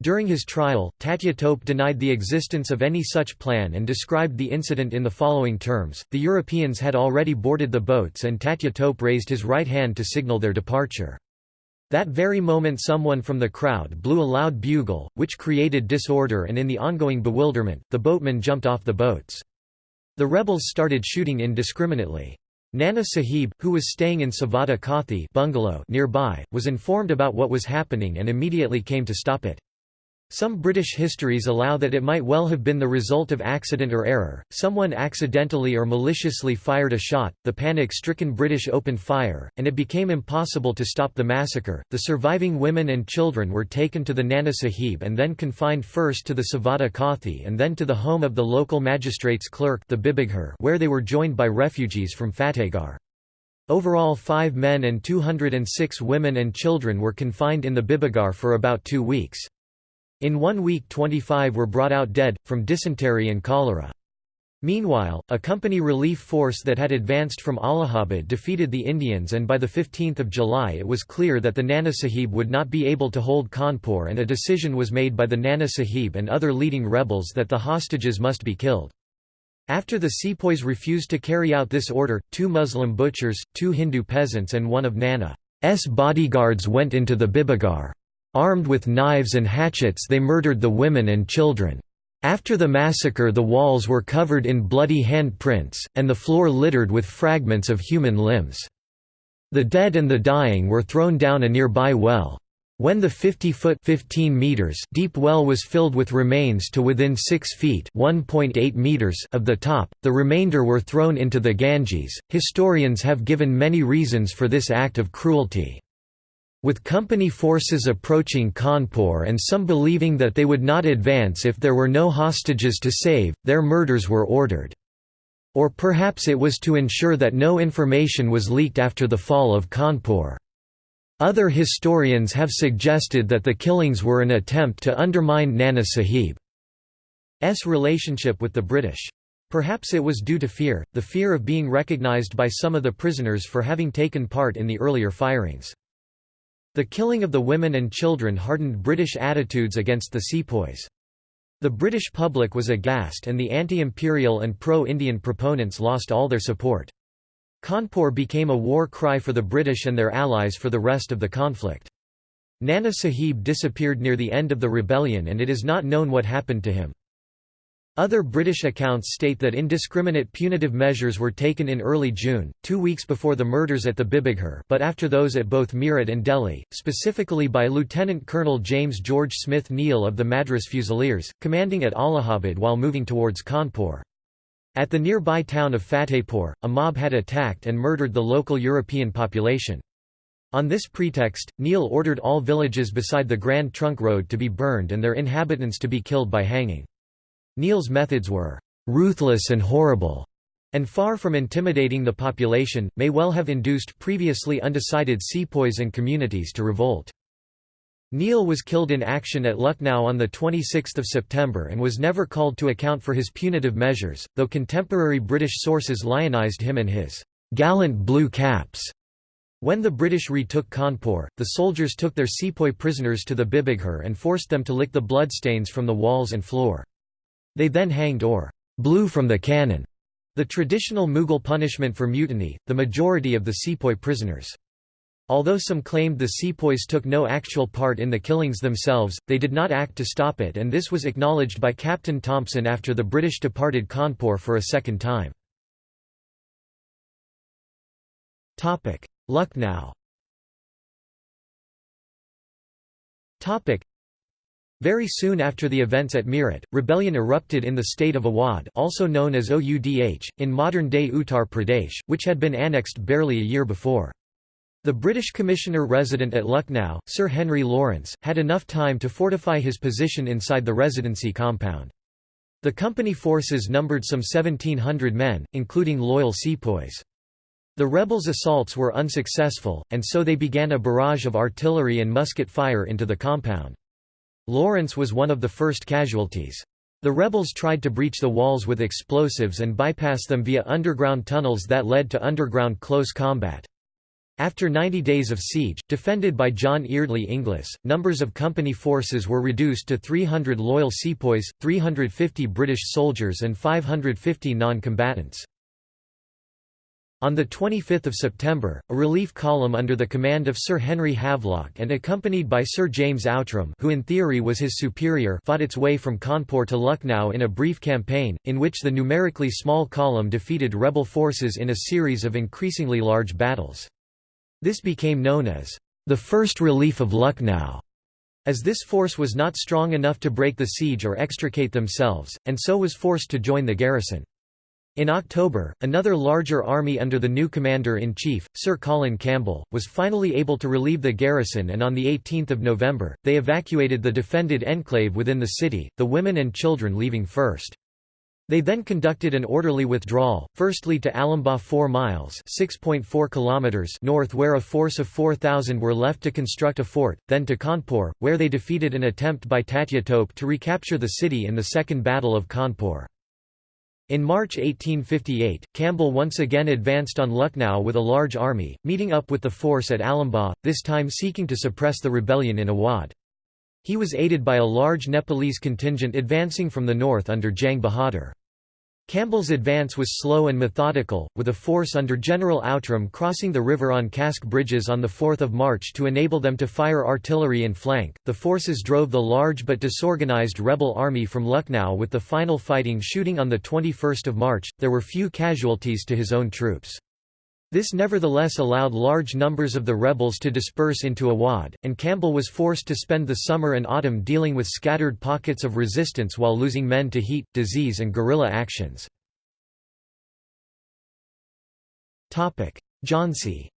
During his trial, Tatya Tope denied the existence of any such plan and described the incident in the following terms, the Europeans had already boarded the boats and Tatya Tope raised his right hand to signal their departure. That very moment someone from the crowd blew a loud bugle, which created disorder and in the ongoing bewilderment, the boatmen jumped off the boats. The rebels started shooting indiscriminately. Nana Sahib, who was staying in Savada Kothi bungalow nearby, was informed about what was happening and immediately came to stop it. Some British histories allow that it might well have been the result of accident or error, someone accidentally or maliciously fired a shot, the panic-stricken British opened fire, and it became impossible to stop the massacre. The surviving women and children were taken to the Nana Sahib and then confined first to the Savada Kothi and then to the home of the local magistrate's clerk the Bibighar where they were joined by refugees from Fatehgarh. Overall five men and 206 women and children were confined in the Bibighar for about two weeks. In one week 25 were brought out dead, from dysentery and cholera. Meanwhile, a company relief force that had advanced from Allahabad defeated the Indians and by 15 July it was clear that the Nana Sahib would not be able to hold Kanpur and a decision was made by the Nana Sahib and other leading rebels that the hostages must be killed. After the sepoys refused to carry out this order, two Muslim butchers, two Hindu peasants and one of Nana's bodyguards went into the Bibighar. Armed with knives and hatchets they murdered the women and children. After the massacre the walls were covered in bloody handprints, and the floor littered with fragments of human limbs. The dead and the dying were thrown down a nearby well. When the 50-foot deep well was filled with remains to within 6 feet meters of the top, the remainder were thrown into the Ganges. Historians have given many reasons for this act of cruelty. With company forces approaching Kanpur and some believing that they would not advance if there were no hostages to save, their murders were ordered. Or perhaps it was to ensure that no information was leaked after the fall of Kanpur. Other historians have suggested that the killings were an attempt to undermine Nana Sahib's relationship with the British. Perhaps it was due to fear, the fear of being recognised by some of the prisoners for having taken part in the earlier firings. The killing of the women and children hardened British attitudes against the sepoys. The British public was aghast and the anti-imperial and pro-Indian proponents lost all their support. Kanpur became a war cry for the British and their allies for the rest of the conflict. Nana Sahib disappeared near the end of the rebellion and it is not known what happened to him. Other British accounts state that indiscriminate punitive measures were taken in early June, two weeks before the murders at the Bibighar but after those at both Meerut and Delhi, specifically by Lieutenant Colonel James George Smith Neill of the Madras Fusiliers, commanding at Allahabad while moving towards Kanpur. At the nearby town of Fatehpur, a mob had attacked and murdered the local European population. On this pretext, Neill ordered all villages beside the Grand Trunk Road to be burned and their inhabitants to be killed by hanging. Neill's methods were ruthless and horrible, and far from intimidating the population, may well have induced previously undecided sepoys and communities to revolt. Neale was killed in action at Lucknow on 26 September and was never called to account for his punitive measures, though contemporary British sources lionized him and his gallant blue caps. When the British retook Kanpur, the soldiers took their sepoy prisoners to the Bibighar and forced them to lick the bloodstains from the walls and floor. They then hanged or blew from the cannon, the traditional Mughal punishment for mutiny, the majority of the sepoy prisoners. Although some claimed the sepoys took no actual part in the killings themselves, they did not act to stop it and this was acknowledged by Captain Thompson after the British departed Kanpur for a second time. Lucknow very soon after the events at Meerut, rebellion erupted in the state of Awadh also known as Oudh, in modern-day Uttar Pradesh, which had been annexed barely a year before. The British commissioner resident at Lucknow, Sir Henry Lawrence, had enough time to fortify his position inside the residency compound. The company forces numbered some 1,700 men, including loyal sepoys. The rebels' assaults were unsuccessful, and so they began a barrage of artillery and musket fire into the compound. Lawrence was one of the first casualties. The rebels tried to breach the walls with explosives and bypass them via underground tunnels that led to underground close combat. After 90 days of siege, defended by John Eardley Inglis, numbers of company forces were reduced to 300 loyal sepoys, 350 British soldiers and 550 non-combatants. On 25 September, a relief column under the command of Sir Henry Havelock and accompanied by Sir James Outram who in theory was his superior fought its way from Kanpur to Lucknow in a brief campaign, in which the numerically small column defeated rebel forces in a series of increasingly large battles. This became known as the First Relief of Lucknow, as this force was not strong enough to break the siege or extricate themselves, and so was forced to join the garrison. In October, another larger army under the new commander-in-chief, Sir Colin Campbell, was finally able to relieve the garrison and on 18 November, they evacuated the defended enclave within the city, the women and children leaving first. They then conducted an orderly withdrawal, firstly to Alambagh 4 miles kilometers north where a force of 4,000 were left to construct a fort, then to Kanpur, where they defeated an attempt by Tatya Tope to recapture the city in the Second Battle of Kanpur. In March 1858, Campbell once again advanced on Lucknow with a large army, meeting up with the force at Alambagh, this time seeking to suppress the rebellion in Awadh. He was aided by a large Nepalese contingent advancing from the north under Jang Bahadur. Campbell's advance was slow and methodical, with a force under General Outram crossing the river on cask bridges on 4 March to enable them to fire artillery in flank. The forces drove the large but disorganized rebel army from Lucknow with the final fighting shooting on 21 March. There were few casualties to his own troops. This nevertheless allowed large numbers of the rebels to disperse into Awadh, and Campbell was forced to spend the summer and autumn dealing with scattered pockets of resistance while losing men to heat, disease and guerrilla actions. Jhansi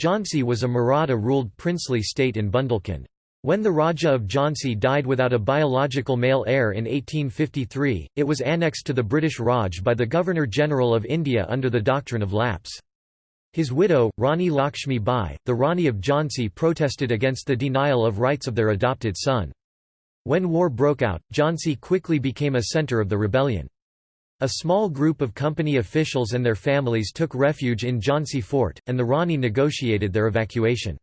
Jhansi was a Maratha-ruled princely state in Bundelkhand. When the Raja of Jhansi died without a biological male heir in 1853, it was annexed to the British Raj by the Governor-General of India under the doctrine of lapse. His widow, Rani Lakshmi Bai, the Rani of Jhansi protested against the denial of rights of their adopted son. When war broke out, Jhansi quickly became a centre of the rebellion. A small group of company officials and their families took refuge in Jhansi fort, and the Rani negotiated their evacuation.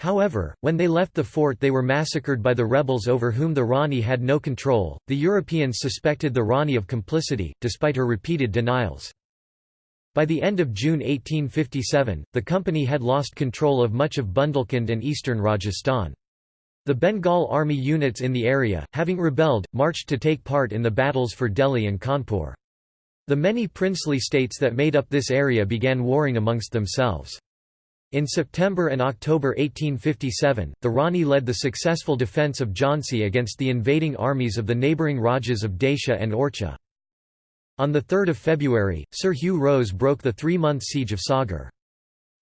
However, when they left the fort they were massacred by the rebels over whom the Rani had no control. The Europeans suspected the Rani of complicity, despite her repeated denials. By the end of June 1857, the company had lost control of much of Bundelkhand and eastern Rajasthan. The Bengal army units in the area, having rebelled, marched to take part in the battles for Delhi and Kanpur. The many princely states that made up this area began warring amongst themselves. In September and October 1857, the Rani led the successful defence of Jhansi against the invading armies of the neighbouring Rajas of Daisha and Orchha. On 3 February, Sir Hugh Rose broke the three-month siege of Sagar.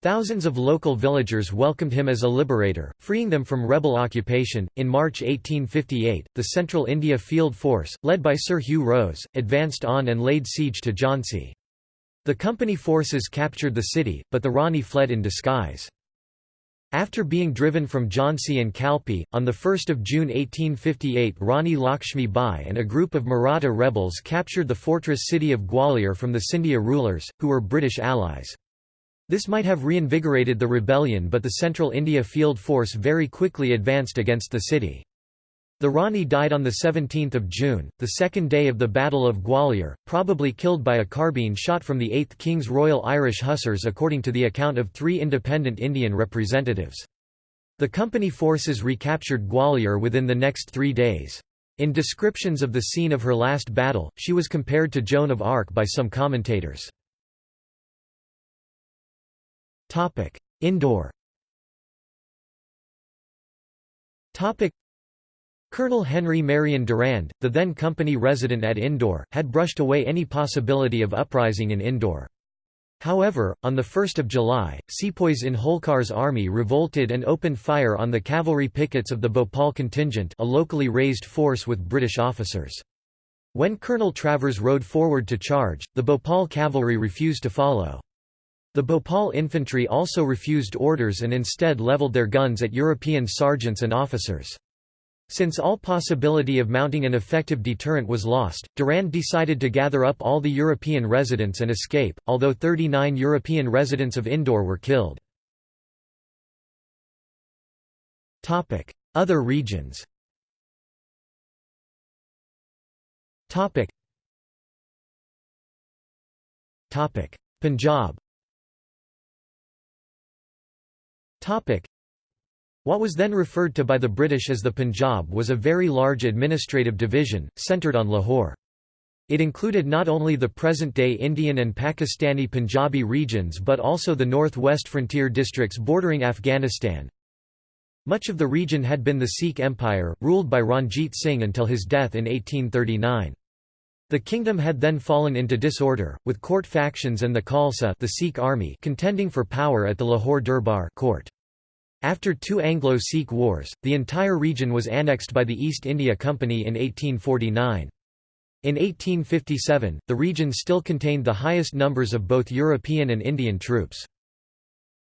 Thousands of local villagers welcomed him as a liberator, freeing them from rebel occupation. In March 1858, the Central India Field Force, led by Sir Hugh Rose, advanced on and laid siege to Jhansi. The company forces captured the city, but the Rani fled in disguise. After being driven from Jhansi and Kalpi, on 1 June 1858 Rani Lakshmi Bai and a group of Maratha rebels captured the fortress city of Gwalior from the Scindia rulers, who were British allies. This might have reinvigorated the rebellion but the Central India Field Force very quickly advanced against the city. The Rani died on 17 June, the second day of the Battle of Gwalior, probably killed by a carbine shot from the 8th King's Royal Irish Hussars according to the account of three independent Indian representatives. The company forces recaptured Gwalior within the next three days. In descriptions of the scene of her last battle, she was compared to Joan of Arc by some commentators. Indore Colonel Henry Marion Durand, the then company resident at Indore, had brushed away any possibility of uprising in Indore. However, on 1 July, sepoys in Holkar's army revolted and opened fire on the cavalry pickets of the Bhopal contingent a locally raised force with British officers. When Colonel Travers rode forward to charge, the Bhopal cavalry refused to follow. The Bhopal infantry also refused orders and instead levelled their guns at European sergeants and officers. Since all possibility of mounting an effective deterrent was lost, Durand decided to gather up all the European residents and escape, although 39 European residents of Indore were killed. Other regions Punjab what was then referred to by the British as the Punjab was a very large administrative division, centred on Lahore. It included not only the present-day Indian and Pakistani Punjabi regions but also the northwest frontier districts bordering Afghanistan. Much of the region had been the Sikh Empire, ruled by Ranjit Singh until his death in 1839. The kingdom had then fallen into disorder, with court factions and the Khalsa the Sikh army contending for power at the Lahore Durbar court. After two Anglo-Sikh wars, the entire region was annexed by the East India Company in 1849. In 1857, the region still contained the highest numbers of both European and Indian troops.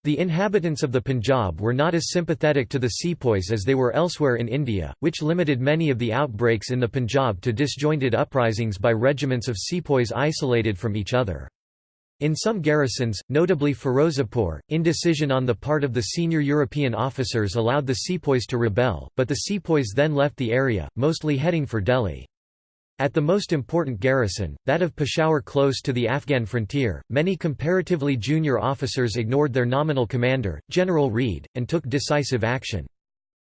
The inhabitants of the Punjab were not as sympathetic to the sepoys as they were elsewhere in India, which limited many of the outbreaks in the Punjab to disjointed uprisings by regiments of sepoys isolated from each other. In some garrisons, notably Ferozepur, indecision on the part of the senior European officers allowed the sepoys to rebel, but the sepoys then left the area, mostly heading for Delhi. At the most important garrison, that of Peshawar close to the Afghan frontier, many comparatively junior officers ignored their nominal commander, General Reid, and took decisive action.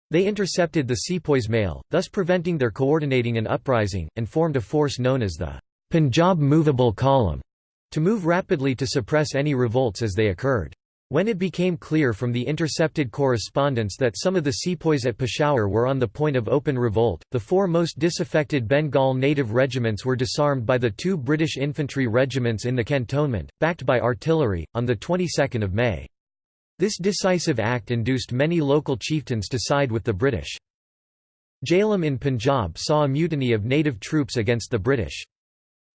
They intercepted the sepoys' mail, thus preventing their coordinating an uprising, and formed a force known as the Punjab Movable Column, to move rapidly to suppress any revolts as they occurred. When it became clear from the intercepted correspondence that some of the sepoys at Peshawar were on the point of open revolt, the four most disaffected Bengal native regiments were disarmed by the two British infantry regiments in the cantonment, backed by artillery, on the 22nd of May. This decisive act induced many local chieftains to side with the British. Jhelum in Punjab saw a mutiny of native troops against the British.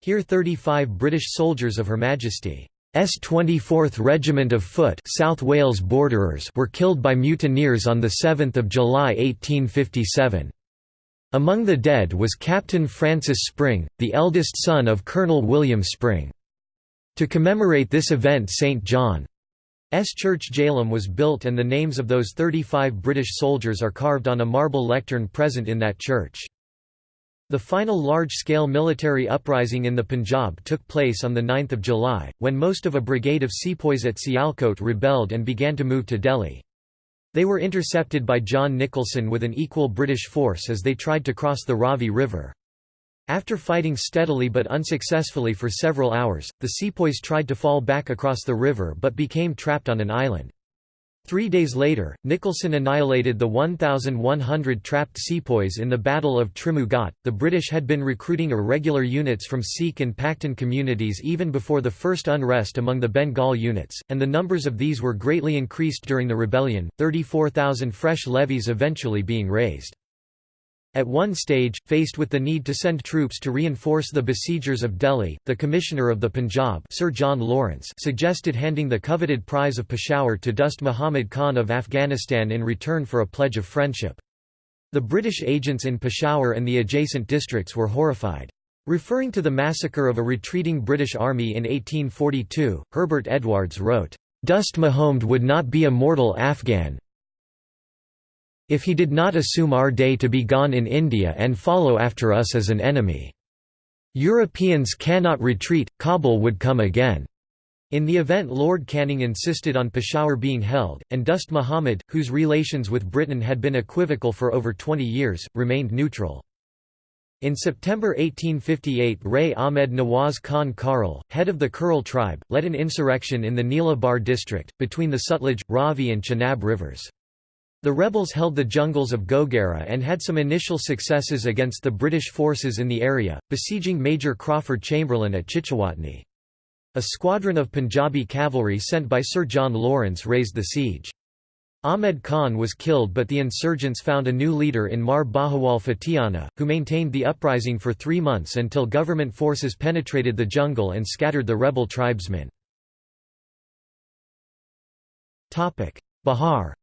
Here 35 British soldiers of Her Majesty S 24th Regiment of Foot South Wales Borderers were killed by mutineers on 7 July 1857. Among the dead was Captain Francis Spring, the eldest son of Colonel William Spring. To commemorate this event St. John's Church Jhelum was built and the names of those 35 British soldiers are carved on a marble lectern present in that church. The final large-scale military uprising in the Punjab took place on 9 July, when most of a brigade of sepoys at Sialkot rebelled and began to move to Delhi. They were intercepted by John Nicholson with an equal British force as they tried to cross the Ravi River. After fighting steadily but unsuccessfully for several hours, the sepoys tried to fall back across the river but became trapped on an island. Three days later, Nicholson annihilated the 1,100 trapped sepoys in the Battle of Trimu Ghat. The British had been recruiting irregular units from Sikh and Pakhtun communities even before the first unrest among the Bengal units, and the numbers of these were greatly increased during the rebellion, 34,000 fresh levies eventually being raised. At one stage, faced with the need to send troops to reinforce the besiegers of Delhi, the Commissioner of the Punjab Sir John Lawrence suggested handing the coveted prize of Peshawar to Dost Muhammad Khan of Afghanistan in return for a pledge of friendship. The British agents in Peshawar and the adjacent districts were horrified. Referring to the massacre of a retreating British army in 1842, Herbert Edwardes wrote, "Dost Muhammad would not be a mortal Afghan, if he did not assume our day to be gone in India and follow after us as an enemy. Europeans cannot retreat, Kabul would come again." In the event Lord Canning insisted on Peshawar being held, and Dost Muhammad, whose relations with Britain had been equivocal for over 20 years, remained neutral. In September 1858 Rai Ahmed Nawaz Khan Kharal, head of the Kharal tribe, led an insurrection in the Neela Bar district, between the Sutlej, Ravi and Chenab rivers. The rebels held the jungles of Gogara and had some initial successes against the British forces in the area, besieging Major Crawford Chamberlain at Chichawatni. A squadron of Punjabi cavalry sent by Sir John Lawrence raised the siege. Ahmed Khan was killed but the insurgents found a new leader in Mar Bahawal Fatiana, who maintained the uprising for three months until government forces penetrated the jungle and scattered the rebel tribesmen. Bihar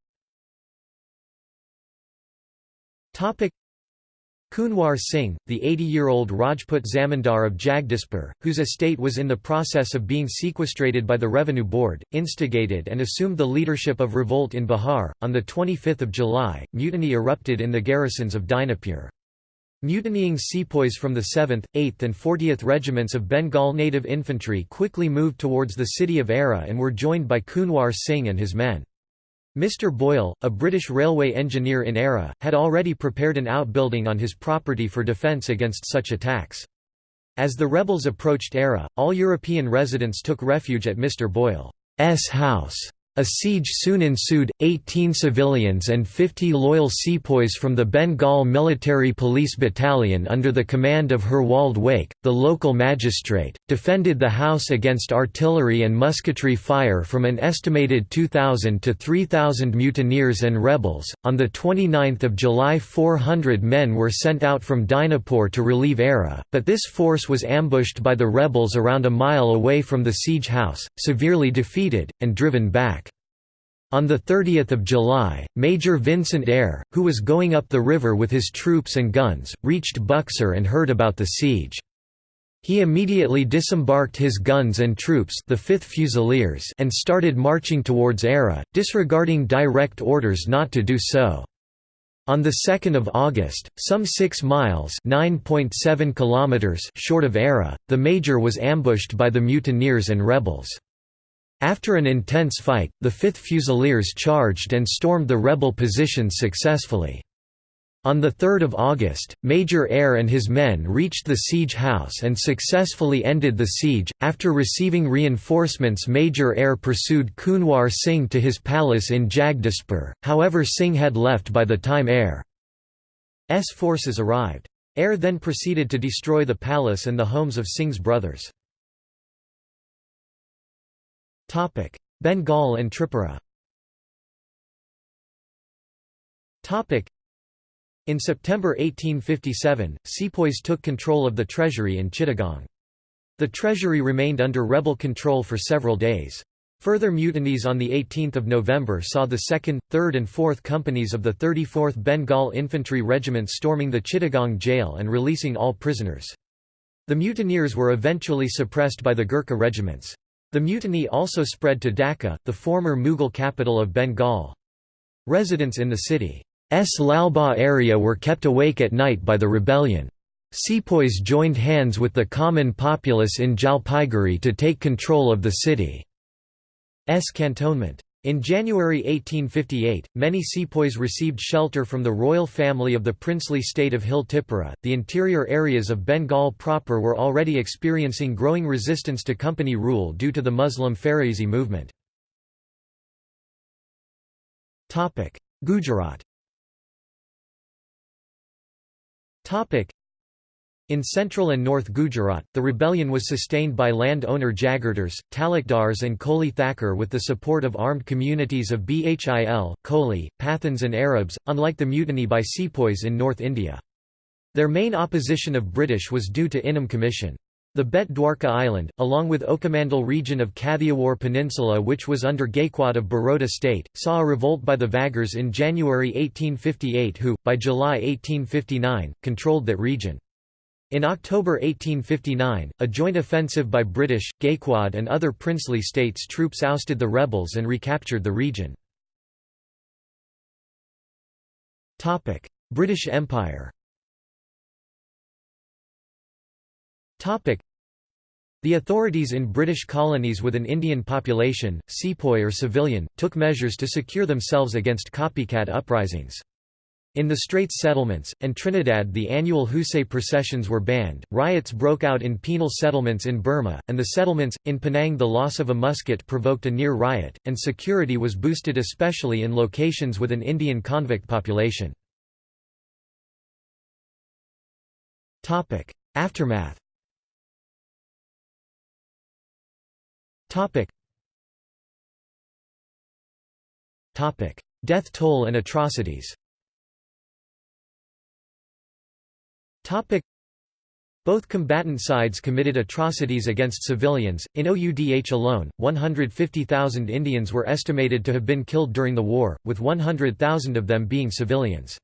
Kunwar Singh, the 80-year-old Rajput Zamindar of Jagdishpur, whose estate was in the process of being sequestrated by the Revenue Board, instigated and assumed the leadership of revolt in Bihar. On 25 July, mutiny erupted in the garrisons of Dinapur. Mutinying sepoys from the 7th, 8th and 40th regiments of Bengal native infantry quickly moved towards the city of Ara and were joined by Kunwar Singh and his men. Mr. Boyle, a British railway engineer in Ara, had already prepared an outbuilding on his property for defence against such attacks. As the rebels approached Ara, all European residents took refuge at Mr. Boyle's house. A siege soon ensued, 18 civilians and 50 loyal sepoys from the Bengal Military Police Battalion under the command of Herwald Wake, the local magistrate, defended the house against artillery and musketry fire from an estimated 2,000 to 3,000 mutineers and rebels. On 29 July 400 men were sent out from Dinapur to relieve Ara, but this force was ambushed by the rebels around a mile away from the siege house, severely defeated, and driven back. On 30 July, Major Vincent Eyre, who was going up the river with his troops and guns, reached Buxar and heard about the siege. He immediately disembarked his guns and troops the 5th Fusiliers and started marching towards Ara, disregarding direct orders not to do so. On 2 August, some 6 miles kilometers short of Ara, the major was ambushed by the mutineers and rebels. After an intense fight, the 5th Fusiliers charged and stormed the rebel positions successfully. On 3 August, Major Eyre and his men reached the siege house and successfully ended the siege. After receiving reinforcements, Major Eyre pursued Kunwar Singh to his palace in Jagdishpur, however, Singh had left by the time Eyre's forces arrived. Eyre then proceeded to destroy the palace and the homes of Singh's brothers. Bengal and Tripura Topic: in September 1857, sepoys took control of the treasury in Chittagong. The treasury remained under rebel control for several days. Further mutinies on 18 November saw the 2nd, 3rd and 4th companies of the 34th Bengal Infantry Regiment storming the Chittagong jail and releasing all prisoners. The mutineers were eventually suppressed by the Gurkha regiments. The mutiny also spread to Dhaka, the former Mughal capital of Bengal. Residents in the city S. Lalbagh area were kept awake at night by the rebellion. Sepoys joined hands with the common populace in Jalpaiguri to take control of the city's cantonment. In January 1858, many sepoys received shelter from the royal family of the princely state of Hill Tipura. The interior areas of Bengal proper were already experiencing growing resistance to company rule due to the Muslim Faraizi movement. Gujarat in central and north Gujarat, the rebellion was sustained by land owner Jagirdars, Talukdars and Koli Thakur with the support of armed communities of Bhil, Koli, Pathans and Arabs, unlike the mutiny by sepoys in North India. Their main opposition of British was due to Inam Commission. The Bet Dwarka Island, along with Okhamandal region of Kathiawar Peninsula which was under Gaikwad of Baroda state, saw a revolt by the Vaghers in January 1858 who, by July 1859, controlled that region. In October 1859, a joint offensive by British, Gaikwad and other princely states troops ousted the rebels and recaptured the region. British Empire the authorities in British colonies with an Indian population, sepoy or civilian, took measures to secure themselves against copycat uprisings. In the Straits settlements, and Trinidad the annual Hosay processions were banned, riots broke out in penal settlements in Burma, and the settlements, in Penang the loss of a musket provoked a near riot, and security was boosted especially in locations with an Indian convict population. Aftermath Death toll and atrocities. Both combatant sides committed atrocities against civilians. In OUDH alone, 150,000 Indians were estimated to have been killed during the war, with 100,000 of them being civilians.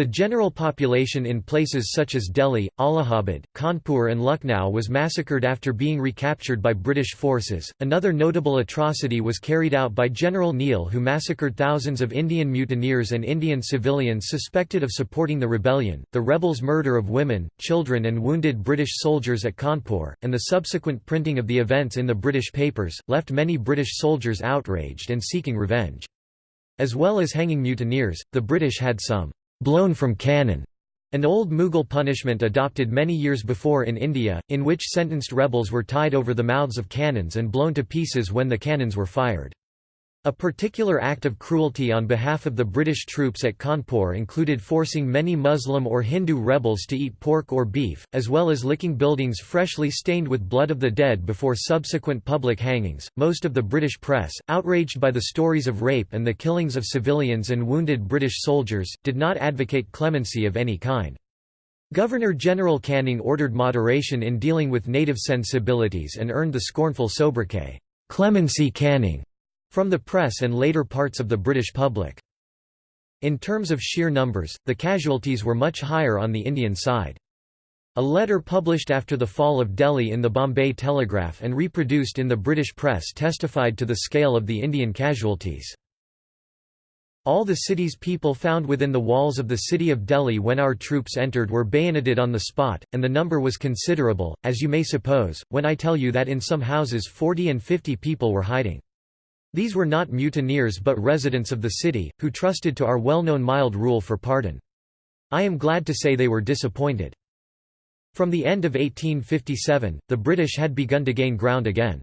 The general population in places such as Delhi, Allahabad, Kanpur, and Lucknow was massacred after being recaptured by British forces. Another notable atrocity was carried out by General Neill, who massacred thousands of Indian mutineers and Indian civilians suspected of supporting the rebellion. The rebels' murder of women, children, and wounded British soldiers at Kanpur, and the subsequent printing of the events in the British papers, left many British soldiers outraged and seeking revenge. As well as hanging mutineers, the British had some blown from cannon, an old Mughal punishment adopted many years before in India, in which sentenced rebels were tied over the mouths of cannons and blown to pieces when the cannons were fired. A particular act of cruelty on behalf of the British troops at Kanpur included forcing many Muslim or Hindu rebels to eat pork or beef, as well as licking buildings freshly stained with blood of the dead before subsequent public hangings. Most of the British press, outraged by the stories of rape and the killings of civilians and wounded British soldiers, did not advocate clemency of any kind. Governor-General Canning ordered moderation in dealing with native sensibilities and earned the scornful sobriquet, Clemency Canning. From the press and later parts of the British public. In terms of sheer numbers, the casualties were much higher on the Indian side. A letter published after the fall of Delhi in the Bombay Telegraph and reproduced in the British press testified to the scale of the Indian casualties. All the city's people found within the walls of the city of Delhi when our troops entered were bayoneted on the spot, and the number was considerable, as you may suppose, when I tell you that in some houses 40 and 50 people were hiding. These were not mutineers but residents of the city, who trusted to our well-known mild rule for pardon. I am glad to say they were disappointed. From the end of 1857, the British had begun to gain ground again.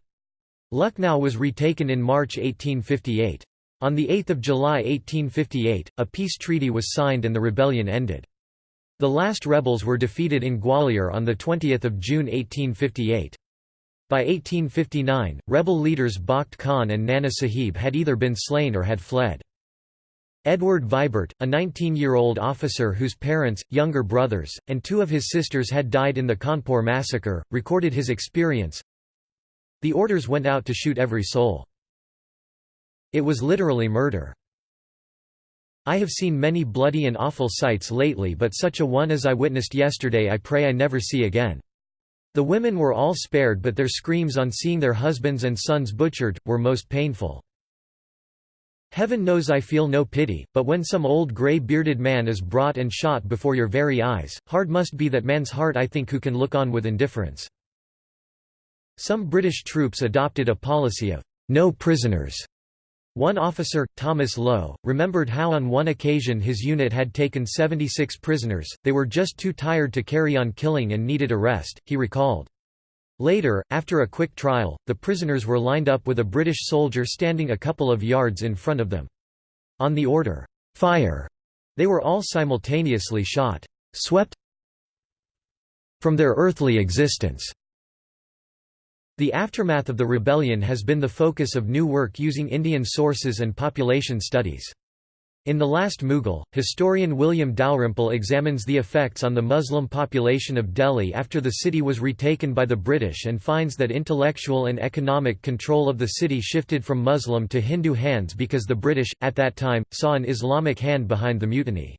Lucknow was retaken in March 1858. On 8 July 1858, a peace treaty was signed and the rebellion ended. The last rebels were defeated in Gwalior on 20 June 1858. By 1859, rebel leaders Bakht Khan and Nana Sahib had either been slain or had fled. Edward Vibart, a 19-year-old officer whose parents, younger brothers, and two of his sisters had died in the Kanpur massacre, recorded his experience. The orders went out to shoot every soul. It was literally murder. I have seen many bloody and awful sights lately but such a one as I witnessed yesterday I pray I never see again. The women were all spared but their screams on seeing their husbands and sons butchered, were most painful. Heaven knows I feel no pity, but when some old grey-bearded man is brought and shot before your very eyes, hard must be that man's heart I think who can look on with indifference. Some British troops adopted a policy of no prisoners. One officer, Thomas Lowe, remembered how on one occasion his unit had taken 76 prisoners, they were just too tired to carry on killing and needed a rest, he recalled. Later, after a quick trial, the prisoners were lined up with a British soldier standing a couple of yards in front of them. On the order, "'Fire!' they were all simultaneously shot, swept from their earthly existence. The aftermath of the rebellion has been the focus of new work using Indian sources and population studies. In The Last Mughal, historian William Dalrymple examines the effects on the Muslim population of Delhi after the city was retaken by the British and finds that intellectual and economic control of the city shifted from Muslim to Hindu hands because the British, at that time, saw an Islamic hand behind the mutiny.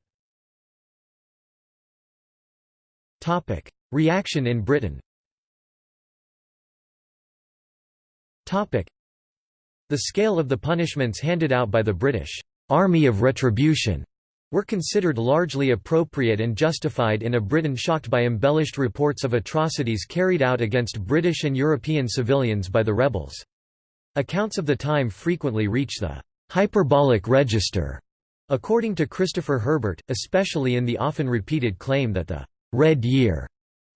Reaction in Britain The scale of the punishments handed out by the British army of retribution were considered largely appropriate and justified in a Britain shocked by embellished reports of atrocities carried out against British and European civilians by the rebels. Accounts of the time frequently reach the hyperbolic register, according to Christopher Herbert, especially in the often repeated claim that the «Red Year»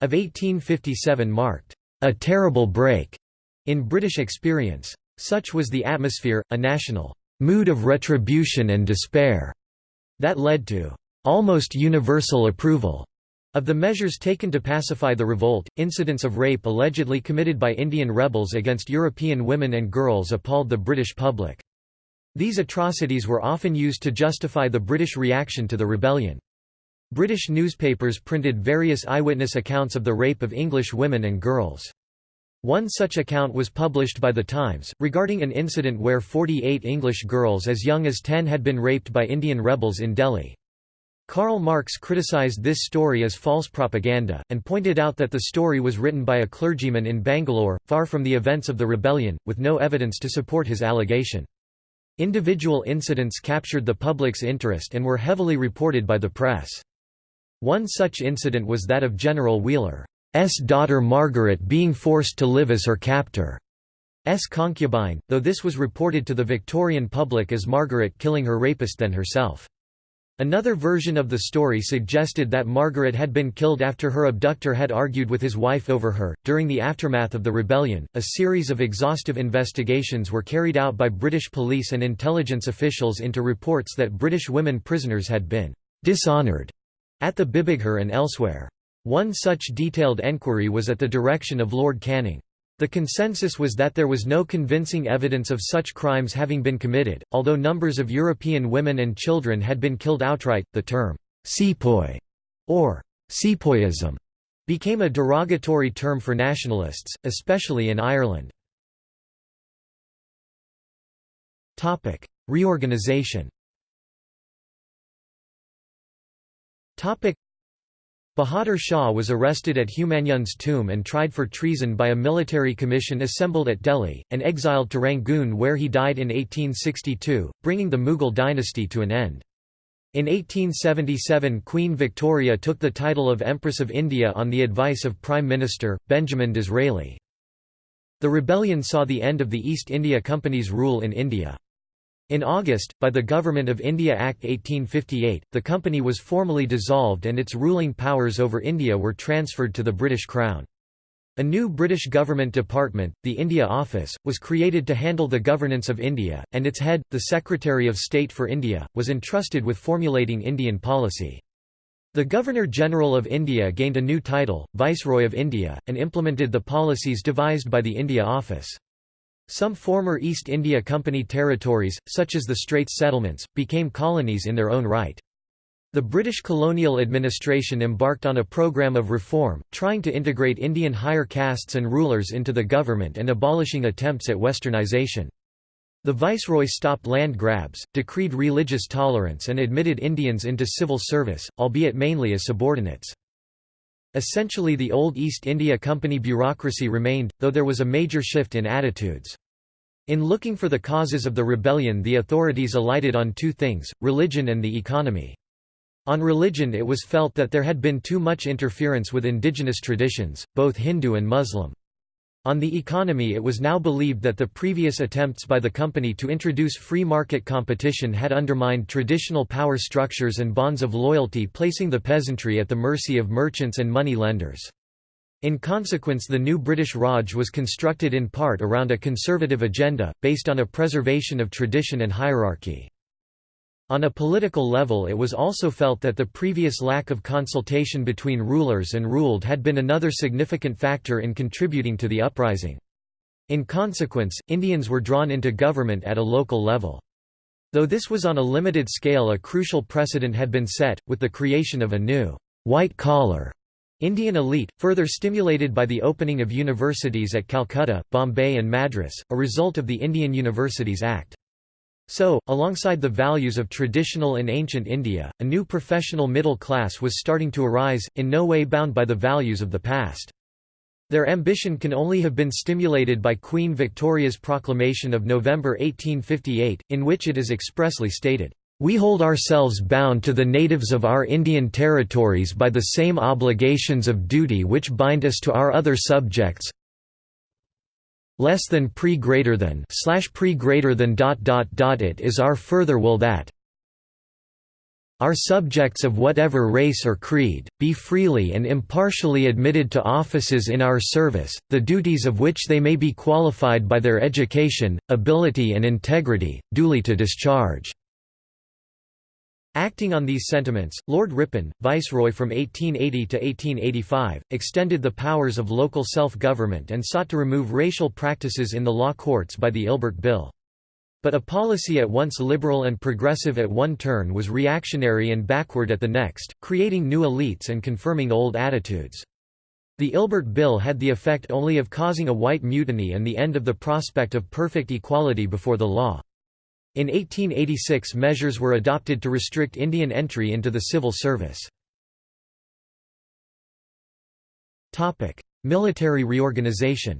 of 1857 marked «a terrible break» in British experience. Such was the atmosphere, a national mood of retribution and despair that led to almost universal approval of the measures taken to pacify the revolt, incidents of rape allegedly committed by Indian rebels against European women and girls appalled the British public. These atrocities were often used to justify the British reaction to the rebellion. British newspapers printed various eyewitness accounts of the rape of English women and girls. One such account was published by The Times, regarding an incident where 48 English girls as young as 10 had been raped by Indian rebels in Delhi. Karl Marx criticized this story as false propaganda, and pointed out that the story was written by a clergyman in Bangalore, far from the events of the rebellion, with no evidence to support his allegation. Individual incidents captured the public's interest and were heavily reported by the press. One such incident was that of General Wheeler. S daughter Margaret being forced to live as her captor's concubine, though this was reported to the Victorian public as Margaret killing her rapist than herself. Another version of the story suggested that Margaret had been killed after her abductor had argued with his wife over her. During the aftermath of the rebellion, a series of exhaustive investigations were carried out by British police and intelligence officials into reports that British women prisoners had been dishonoured at the Bibighar and elsewhere. One such detailed enquiry was at the direction of Lord Canning. The consensus was that there was no convincing evidence of such crimes having been committed, although numbers of European women and children had been killed outright. The term sepoy or sepoyism became a derogatory term for nationalists, especially in Ireland. Reorganization Bahadur Shah was arrested at Humayun's tomb and tried for treason by a military commission assembled at Delhi, and exiled to Rangoon where he died in 1862, bringing the Mughal dynasty to an end. In 1877 Queen Victoria took the title of Empress of India on the advice of Prime Minister, Benjamin Disraeli. The rebellion saw the end of the East India Company's rule in India. In August, by the Government of India Act 1858, the company was formally dissolved and its ruling powers over India were transferred to the British Crown. A new British government department, the India Office, was created to handle the governance of India, and its head, the Secretary of State for India, was entrusted with formulating Indian policy. The Governor-General of India gained a new title, Viceroy of India, and implemented the policies devised by the India Office. Some former East India Company territories, such as the Straits settlements, became colonies in their own right. The British colonial administration embarked on a program of reform, trying to integrate Indian higher castes and rulers into the government and abolishing attempts at westernisation. The viceroy stopped land grabs, decreed religious tolerance and admitted Indians into civil service, albeit mainly as subordinates. Essentially the old East India Company bureaucracy remained, though there was a major shift in attitudes. In looking for the causes of the rebellion the authorities alighted on two things, religion and the economy. On religion it was felt that there had been too much interference with indigenous traditions, both Hindu and Muslim. On the economy it was now believed that the previous attempts by the company to introduce free market competition had undermined traditional power structures and bonds of loyalty placing the peasantry at the mercy of merchants and money lenders. In consequence the new British Raj was constructed in part around a conservative agenda, based on a preservation of tradition and hierarchy. On a political level it was also felt that the previous lack of consultation between rulers and ruled had been another significant factor in contributing to the uprising. In consequence, Indians were drawn into government at a local level. Though this was on a limited scale a crucial precedent had been set, with the creation of a new white-collar Indian elite, further stimulated by the opening of universities at Calcutta, Bombay and Madras, a result of the Indian Universities Act. So, alongside the values of traditional and ancient India, a new professional middle class was starting to arise, in no way bound by the values of the past. Their ambition can only have been stimulated by Queen Victoria's proclamation of November 1858, in which it is expressly stated, "...we hold ourselves bound to the natives of our Indian territories by the same obligations of duty which bind us to our other subjects, less than pre greater than slash pre greater than dot dot dot it is our further will that our subjects of whatever race or creed, be freely and impartially admitted to offices in our service, the duties of which they may be qualified by their education, ability and integrity, duly to discharge." Acting on these sentiments, Lord Ripon, viceroy from 1880 to 1885, extended the powers of local self-government and sought to remove racial practices in the law courts by the Ilbert Bill. But a policy at once liberal and progressive at one turn was reactionary and backward at the next, creating new elites and confirming old attitudes. The Ilbert Bill had the effect only of causing a white mutiny and the end of the prospect of perfect equality before the law. In 1886 measures were adopted to restrict Indian entry into the civil service. Military reorganization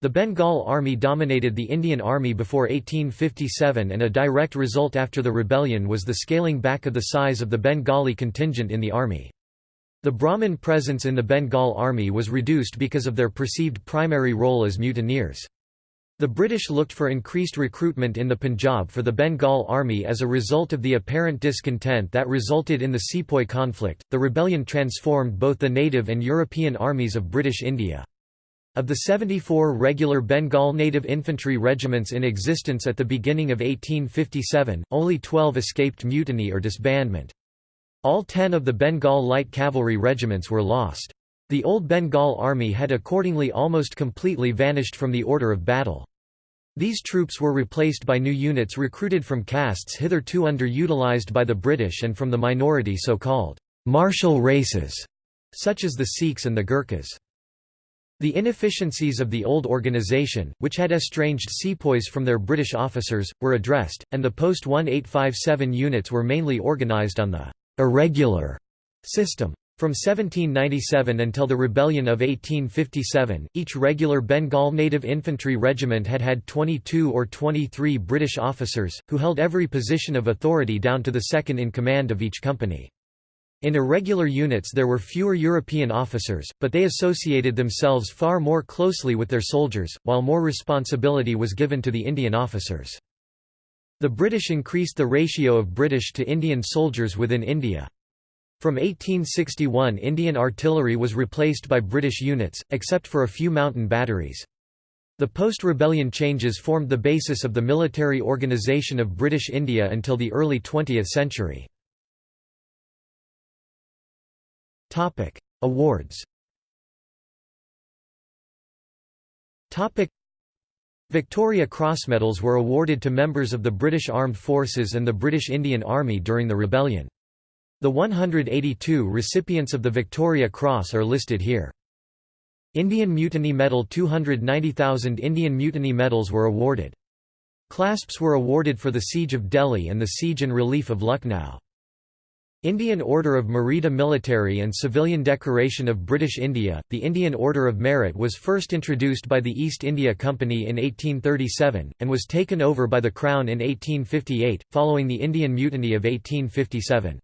The Bengal Army dominated the Indian Army before 1857 and a direct result after the rebellion was the scaling back of the size of the Bengali contingent in the army. The Brahmin presence in the Bengal army was reduced because of their perceived primary role as mutineers. The British looked for increased recruitment in the Punjab for the Bengal army as a result of the apparent discontent that resulted in the Sepoy conflict. The rebellion transformed both the native and European armies of British India. Of the 74 regular Bengal native infantry regiments in existence at the beginning of 1857, only 12 escaped mutiny or disbandment. All ten of the Bengal light cavalry regiments were lost. The old Bengal army had accordingly almost completely vanished from the order of battle. These troops were replaced by new units recruited from castes hitherto underutilized by the British and from the minority so-called martial races, such as the Sikhs and the Gurkhas. The inefficiencies of the old organisation, which had estranged sepoys from their British officers, were addressed, and the post-1857 units were mainly organised on the «irregular» system. From 1797 until the Rebellion of 1857, each regular Bengal Native Infantry regiment had had 22 or 23 British officers, who held every position of authority down to the second in command of each company. In irregular units there were fewer European officers, but they associated themselves far more closely with their soldiers, while more responsibility was given to the Indian officers. The British increased the ratio of British to Indian soldiers within India. From 1861 Indian artillery was replaced by British units, except for a few mountain batteries. The post-rebellion changes formed the basis of the military organisation of British India until the early 20th century. Awards. Victoria Cross medals were awarded to members of the British Armed Forces and the British Indian Army during the rebellion. The 182 recipients of the Victoria Cross are listed here. Indian Mutiny Medal 290,000 Indian Mutiny Medals were awarded. Clasps were awarded for the Siege of Delhi and the Siege and Relief of Lucknow. Indian Order of Merita Military and Civilian Decoration of British India The Indian Order of Merit was first introduced by the East India Company in 1837, and was taken over by the Crown in 1858, following the Indian Mutiny of 1857.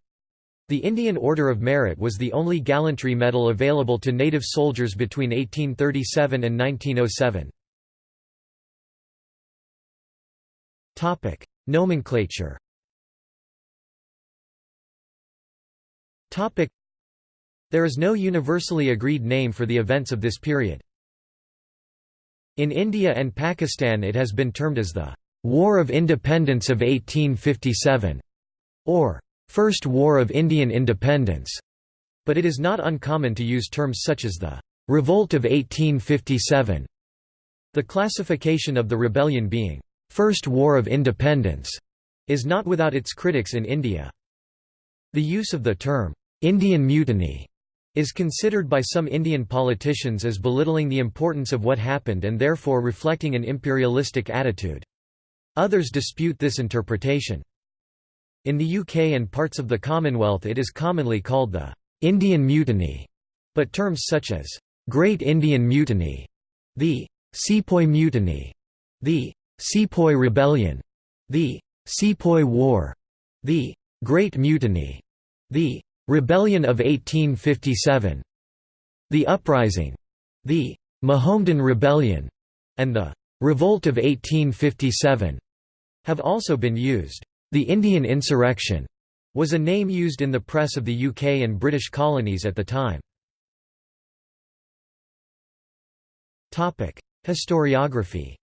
The Indian Order of Merit was the only gallantry medal available to native soldiers between 1837 and 1907. Nomenclature There is no universally agreed name for the events of this period. In India and Pakistan it has been termed as the War of Independence of 1857 or First War of Indian Independence, but it is not uncommon to use terms such as the Revolt of 1857. The classification of the rebellion being First War of Independence is not without its critics in India. The use of the term Indian Mutiny is considered by some Indian politicians as belittling the importance of what happened and therefore reflecting an imperialistic attitude. Others dispute this interpretation. In the UK and parts of the Commonwealth it is commonly called the Indian Mutiny, but terms such as Great Indian Mutiny, the Sepoy Mutiny, the Sepoy Rebellion, the Sepoy War, the Great Mutiny, the Rebellion of 1857, the Uprising, the Mohammedan Rebellion, and the Revolt of 1857 have also been used. The Indian Insurrection was a name used in the press of the UK and British colonies at the time. Topic: Historiography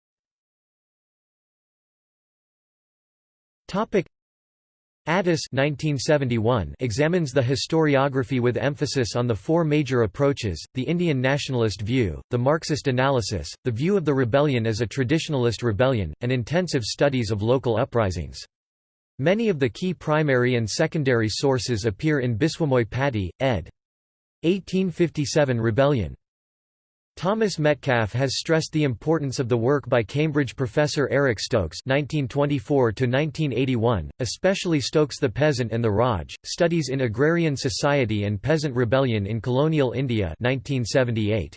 Addis 1971 examines the historiography with emphasis on the four major approaches, the Indian nationalist view, the Marxist analysis, the view of the rebellion as a traditionalist rebellion, and intensive studies of local uprisings. Many of the key primary and secondary sources appear in Biswamoy Pati, ed. 1857 Rebellion. Thomas Metcalfe has stressed the importance of the work by Cambridge professor Eric Stokes (1924–1981), especially Stokes the Peasant and the Raj: Studies in Agrarian Society and Peasant Rebellion in Colonial India (1978).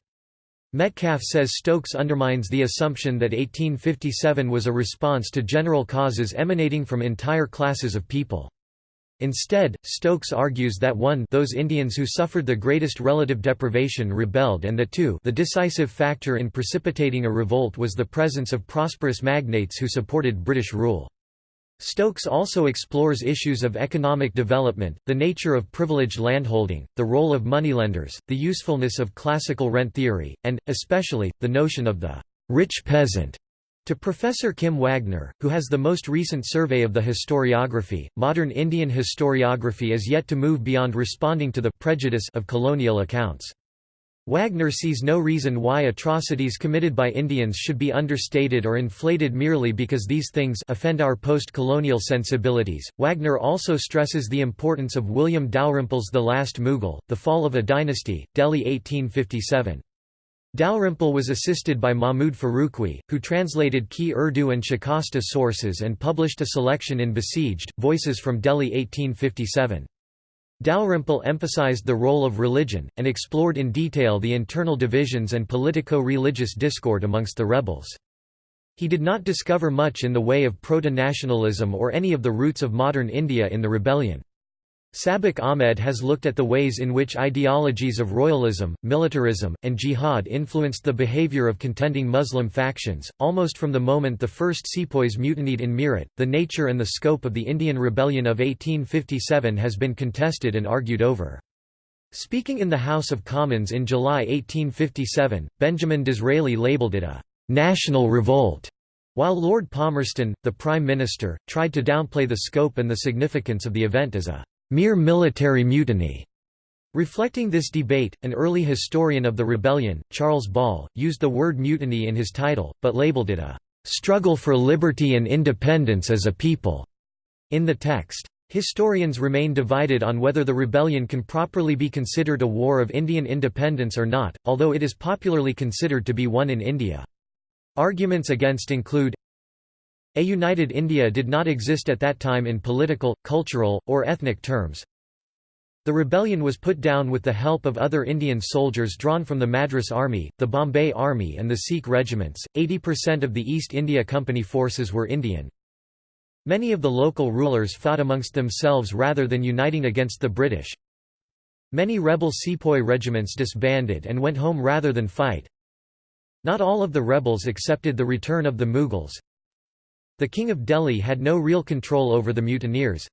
Metcalfe says Stokes undermines the assumption that 1857 was a response to general causes emanating from entire classes of people. Instead, Stokes argues that 1 those Indians who suffered the greatest relative deprivation rebelled and that 2 the decisive factor in precipitating a revolt was the presence of prosperous magnates who supported British rule. Stokes also explores issues of economic development, the nature of privileged landholding, the role of moneylenders, the usefulness of classical rent theory, and, especially, the notion of the «rich peasant» To Professor Kim Wagner, who has the most recent survey of the historiography, modern Indian historiography is yet to move beyond responding to the prejudice of colonial accounts. Wagner sees no reason why atrocities committed by Indians should be understated or inflated merely because these things offend our post-colonial sensibilities. Wagner also stresses the importance of William Dalrymple's The Last Mughal, The Fall of a Dynasty, Delhi 1857. Dalrymple was assisted by Mahmud Farooqui, who translated key Urdu and Shikasta sources and published a selection in Besieged, Voices from Delhi 1857. Dalrymple emphasized the role of religion, and explored in detail the internal divisions and politico-religious discord amongst the rebels. He did not discover much in the way of proto-nationalism or any of the roots of modern India in the rebellion. Sabiq Ahmed has looked at the ways in which ideologies of royalism, militarism, and jihad influenced the behavior of contending Muslim factions, almost from the moment the first sepoys mutinied in Meerut. The nature and the scope of the Indian Rebellion of 1857 has been contested and argued over. Speaking in the House of Commons in July 1857, Benjamin Disraeli labelled it a «national revolt», while Lord Palmerston, the Prime Minister, tried to downplay the scope and the significance of the event as a mere military mutiny. Reflecting this debate, an early historian of the rebellion, Charles Ball, used the word mutiny in his title, but labeled it a struggle for liberty and independence as a people. In the text, historians remain divided on whether the rebellion can properly be considered a war of Indian independence or not, although it is popularly considered to be one in India. Arguments against include a united India did not exist at that time in political, cultural, or ethnic terms. The rebellion was put down with the help of other Indian soldiers drawn from the Madras Army, the Bombay Army and the Sikh regiments. 80% of the East India Company forces were Indian. Many of the local rulers fought amongst themselves rather than uniting against the British. Many rebel sepoy regiments disbanded and went home rather than fight. Not all of the rebels accepted the return of the Mughals, the King of Delhi had no real control over the mutineers.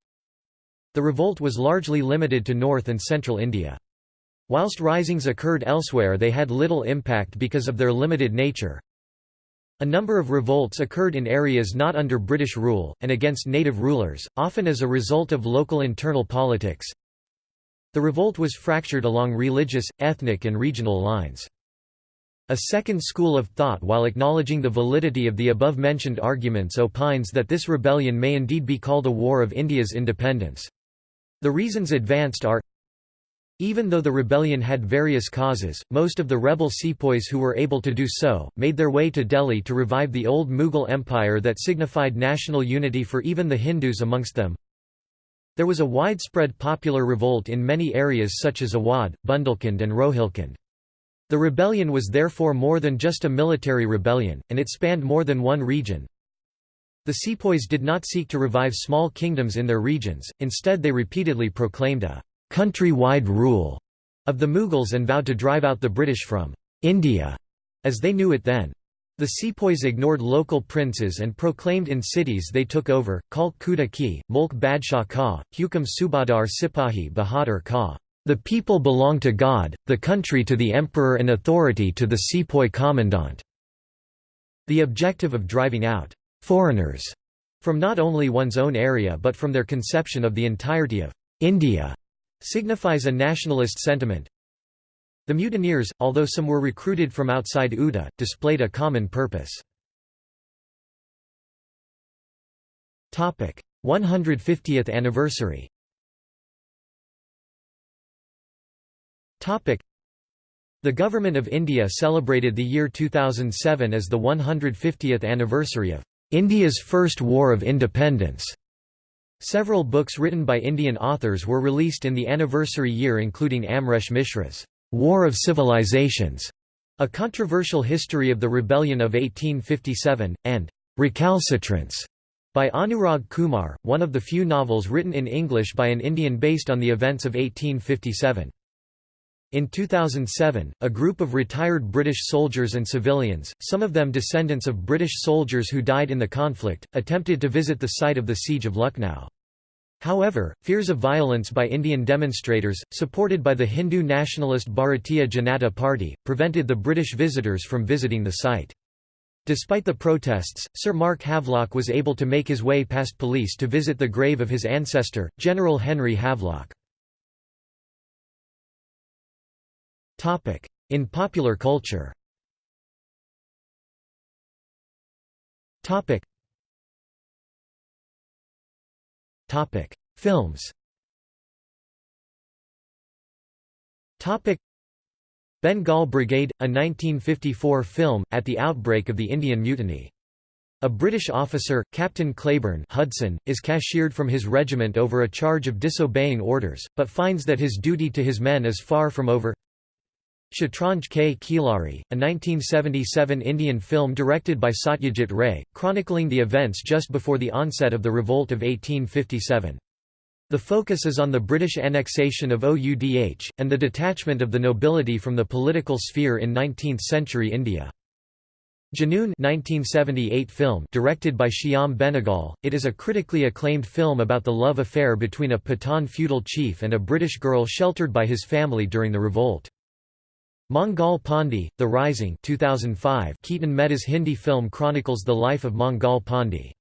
The revolt was largely limited to north and central India. Whilst risings occurred elsewhere they had little impact because of their limited nature. A number of revolts occurred in areas not under British rule, and against native rulers, often as a result of local internal politics. The revolt was fractured along religious, ethnic and regional lines. A second school of thought while acknowledging the validity of the above-mentioned arguments opines that this rebellion may indeed be called a war of India's independence. The reasons advanced are even though the rebellion had various causes, most of the rebel sepoys who were able to do so, made their way to Delhi to revive the old Mughal empire that signified national unity for even the Hindus amongst them. There was a widespread popular revolt in many areas such as Awadh, Bundelkhand and Rohilkhand. The rebellion was therefore more than just a military rebellion, and it spanned more than one region. The sepoys did not seek to revive small kingdoms in their regions, instead they repeatedly proclaimed a «country-wide rule» of the Mughals and vowed to drive out the British from «India» as they knew it then. The sepoys ignored local princes and proclaimed in cities they took over, Kalk Kuda Ki, Mulk Badshah Ka, Hukam Subadar Sipahi Bahadur Ka. The people belong to God, the country to the emperor and authority to the sepoy commandant." The objective of driving out «foreigners» from not only one's own area but from their conception of the entirety of «India» signifies a nationalist sentiment. The mutineers, although some were recruited from outside Oudh, displayed a common purpose. 150th anniversary The Government of India celebrated the year 2007 as the 150th anniversary of India's First War of Independence. Several books written by Indian authors were released in the anniversary year including Amresh Mishra's War of Civilizations, a controversial history of the rebellion of 1857, and Recalcitrance by Anurag Kumar, one of the few novels written in English by an Indian based on the events of 1857. In 2007, a group of retired British soldiers and civilians, some of them descendants of British soldiers who died in the conflict, attempted to visit the site of the Siege of Lucknow. However, fears of violence by Indian demonstrators, supported by the Hindu nationalist Bharatiya Janata Party, prevented the British visitors from visiting the site. Despite the protests, Sir Mark Havelock was able to make his way past police to visit the grave of his ancestor, General Henry Havelock. In popular culture. Films. Bengal Brigade, a 1954 film, at the outbreak of the Indian Mutiny. A British officer, Captain Claiborne Hudson, is cashiered from his regiment over a charge of disobeying orders, but finds that his duty to his men is far from over. Shatranj Ke Khilari, a 1977 Indian film directed by Satyajit Ray, chronicling the events just before the onset of the revolt of 1857. The focus is on the British annexation of Oudh, and the detachment of the nobility from the political sphere in 19th-century India. Junoon 1978 film directed by Shyam Benegal, it is a critically acclaimed film about the love affair between a Pathan feudal chief and a British girl sheltered by his family during the revolt. Mangal Pandey, The Rising 2005 Ketan Mehta's Hindi film chronicles the life of Mangal Pandey.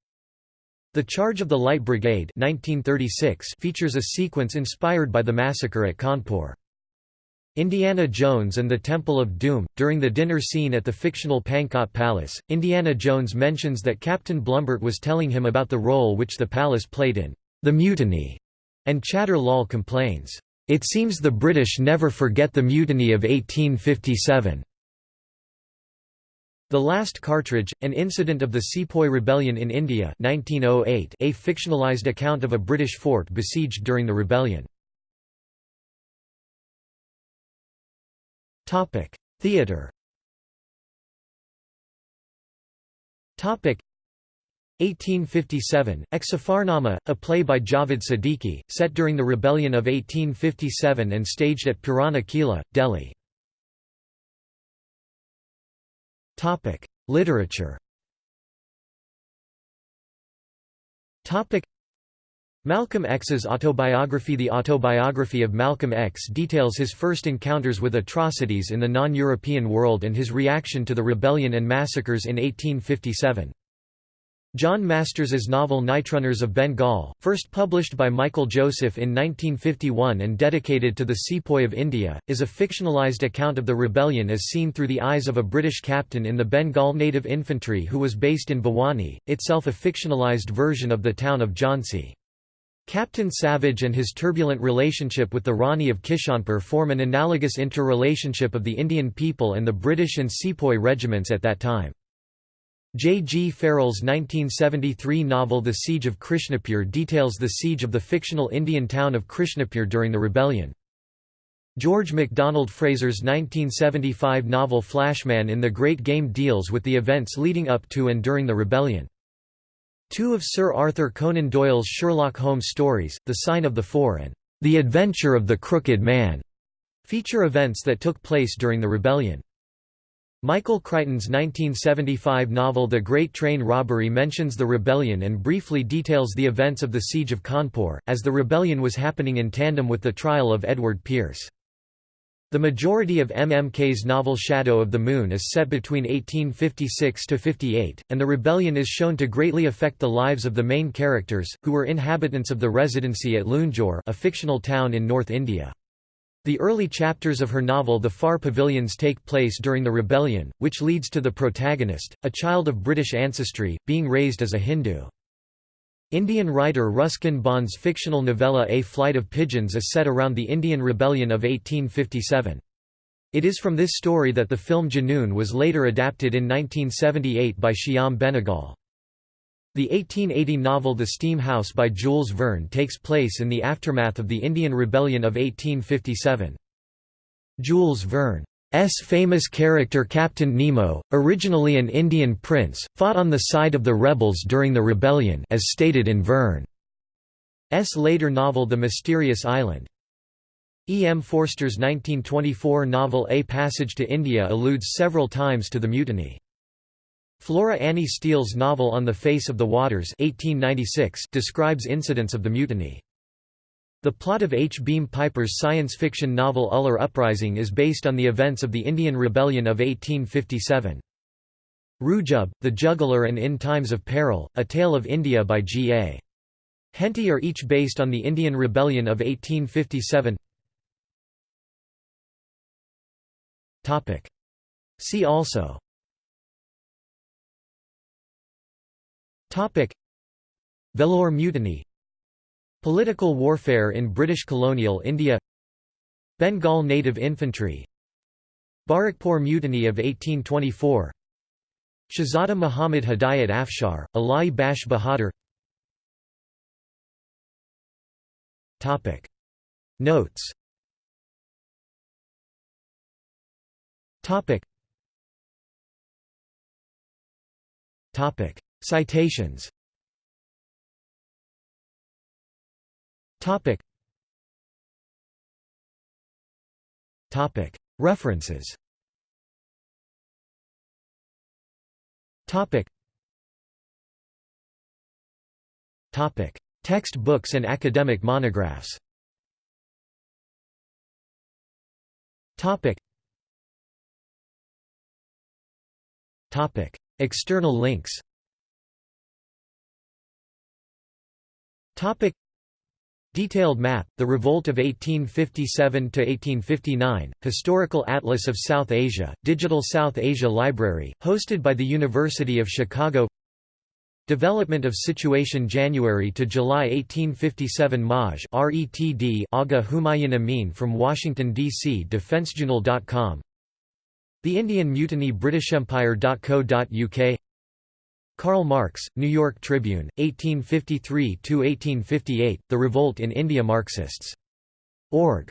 The Charge of the Light Brigade 1936 features a sequence inspired by the massacre at Kanpur. Indiana Jones and the Temple of Doom. During the dinner scene at the fictional Pankot Palace, Indiana Jones mentions that Captain Blumburtt was telling him about the role which the palace played in the mutiny, and Chattar Lal complains, It seems the British never forget the mutiny of 1857. The Last Cartridge, an incident of the Sepoy Rebellion in India 1908, a fictionalized account of a British fort besieged during the rebellion. Theatre 1857, Ek a play by Javed Siddiqui, set during the rebellion of 1857 and staged at Purana Kila, Delhi. Literature. Malcolm X's autobiography The autobiography of Malcolm X details his first encounters with atrocities in the non-European world and his reaction to the rebellion and massacres in 1857. John Masters's novel Nightrunners of Bengal, first published by Michael Joseph in 1951 and dedicated to the sepoy of India, is a fictionalized account of the rebellion as seen through the eyes of a British captain in the Bengal Native Infantry who was based in Bhowani, itself a fictionalized version of the town of Jhansi. Captain Savage and his turbulent relationship with the Rani of Kishanpur form an analogous interrelationship of the Indian people and the British and sepoy regiments at that time. J. G. Farrell's 1973 novel The Siege of Krishnapur details the siege of the fictional Indian town of Krishnapur during the rebellion. George MacDonald Fraser's 1975 novel Flashman in the Great Game deals with the events leading up to and during the rebellion. Two of Sir Arthur Conan Doyle's Sherlock Holmes stories, The Sign of the Four and The Adventure of the Crooked Man, feature events that took place during the rebellion. Michael Crichton's 1975 novel The Great Train Robbery mentions the rebellion and briefly details the events of the Siege of Kanpur, as the rebellion was happening in tandem with the trial of Edward Pierce. The majority of M. M. Kaye's novel Shadow of the Moon is set between 1856–58, and the rebellion is shown to greatly affect the lives of the main characters, who were inhabitants of the residency at Lunjore a fictional town in North India. The early chapters of her novel The Far Pavilions take place during the rebellion, which leads to the protagonist, a child of British ancestry, being raised as a Hindu. Indian writer Ruskin Bond's fictional novella A Flight of Pigeons is set around the Indian Rebellion of 1857. It is from this story that the film Junoon was later adapted in 1978 by Shyam Benegal. The 1880 novel The Steam House by Jules Verne takes place in the aftermath of the Indian Rebellion of 1857. Jules Verne's famous character Captain Nemo, originally an Indian prince, fought on the side of the rebels during the rebellion as stated in Verne's later novel The Mysterious Island. E. M. Forster's 1924 novel A Passage to India alludes several times to the mutiny. Flora Annie Steel's novel On the Face of the Waters 1896 describes incidents of the mutiny. The plot of H. Beam Piper's science fiction novel Uller Uprising is based on the events of the Indian Rebellion of 1857. Rujub, The Juggler and In Times of Peril, A Tale of India by G. A. Henty are each based on the Indian Rebellion of 1857 See also Vellore Mutiny. Political warfare in British colonial India. Bengal Native Infantry. Barrackpore Mutiny of 1824 Shahzada Muhammad Hidayat Afshar, Alai Bash Bahadur. Notes Citations Topic Topic References Topic. Topic. Text books and academic monographs Topic. Topic. External links Topic. Detailed map, The Revolt of 1857–1859, Historical Atlas of South Asia, Digital South Asia Library, hosted by the University of Chicago Development of Situation January to July 1857 Maj RETD Aga Humayun Amin from Washington, D.C. DefenseJournal.com The Indian Mutiny BritishEmpire.co.uk Karl Marx, New York Tribune, 1853–1858, The Revolt in India Marxists. Org.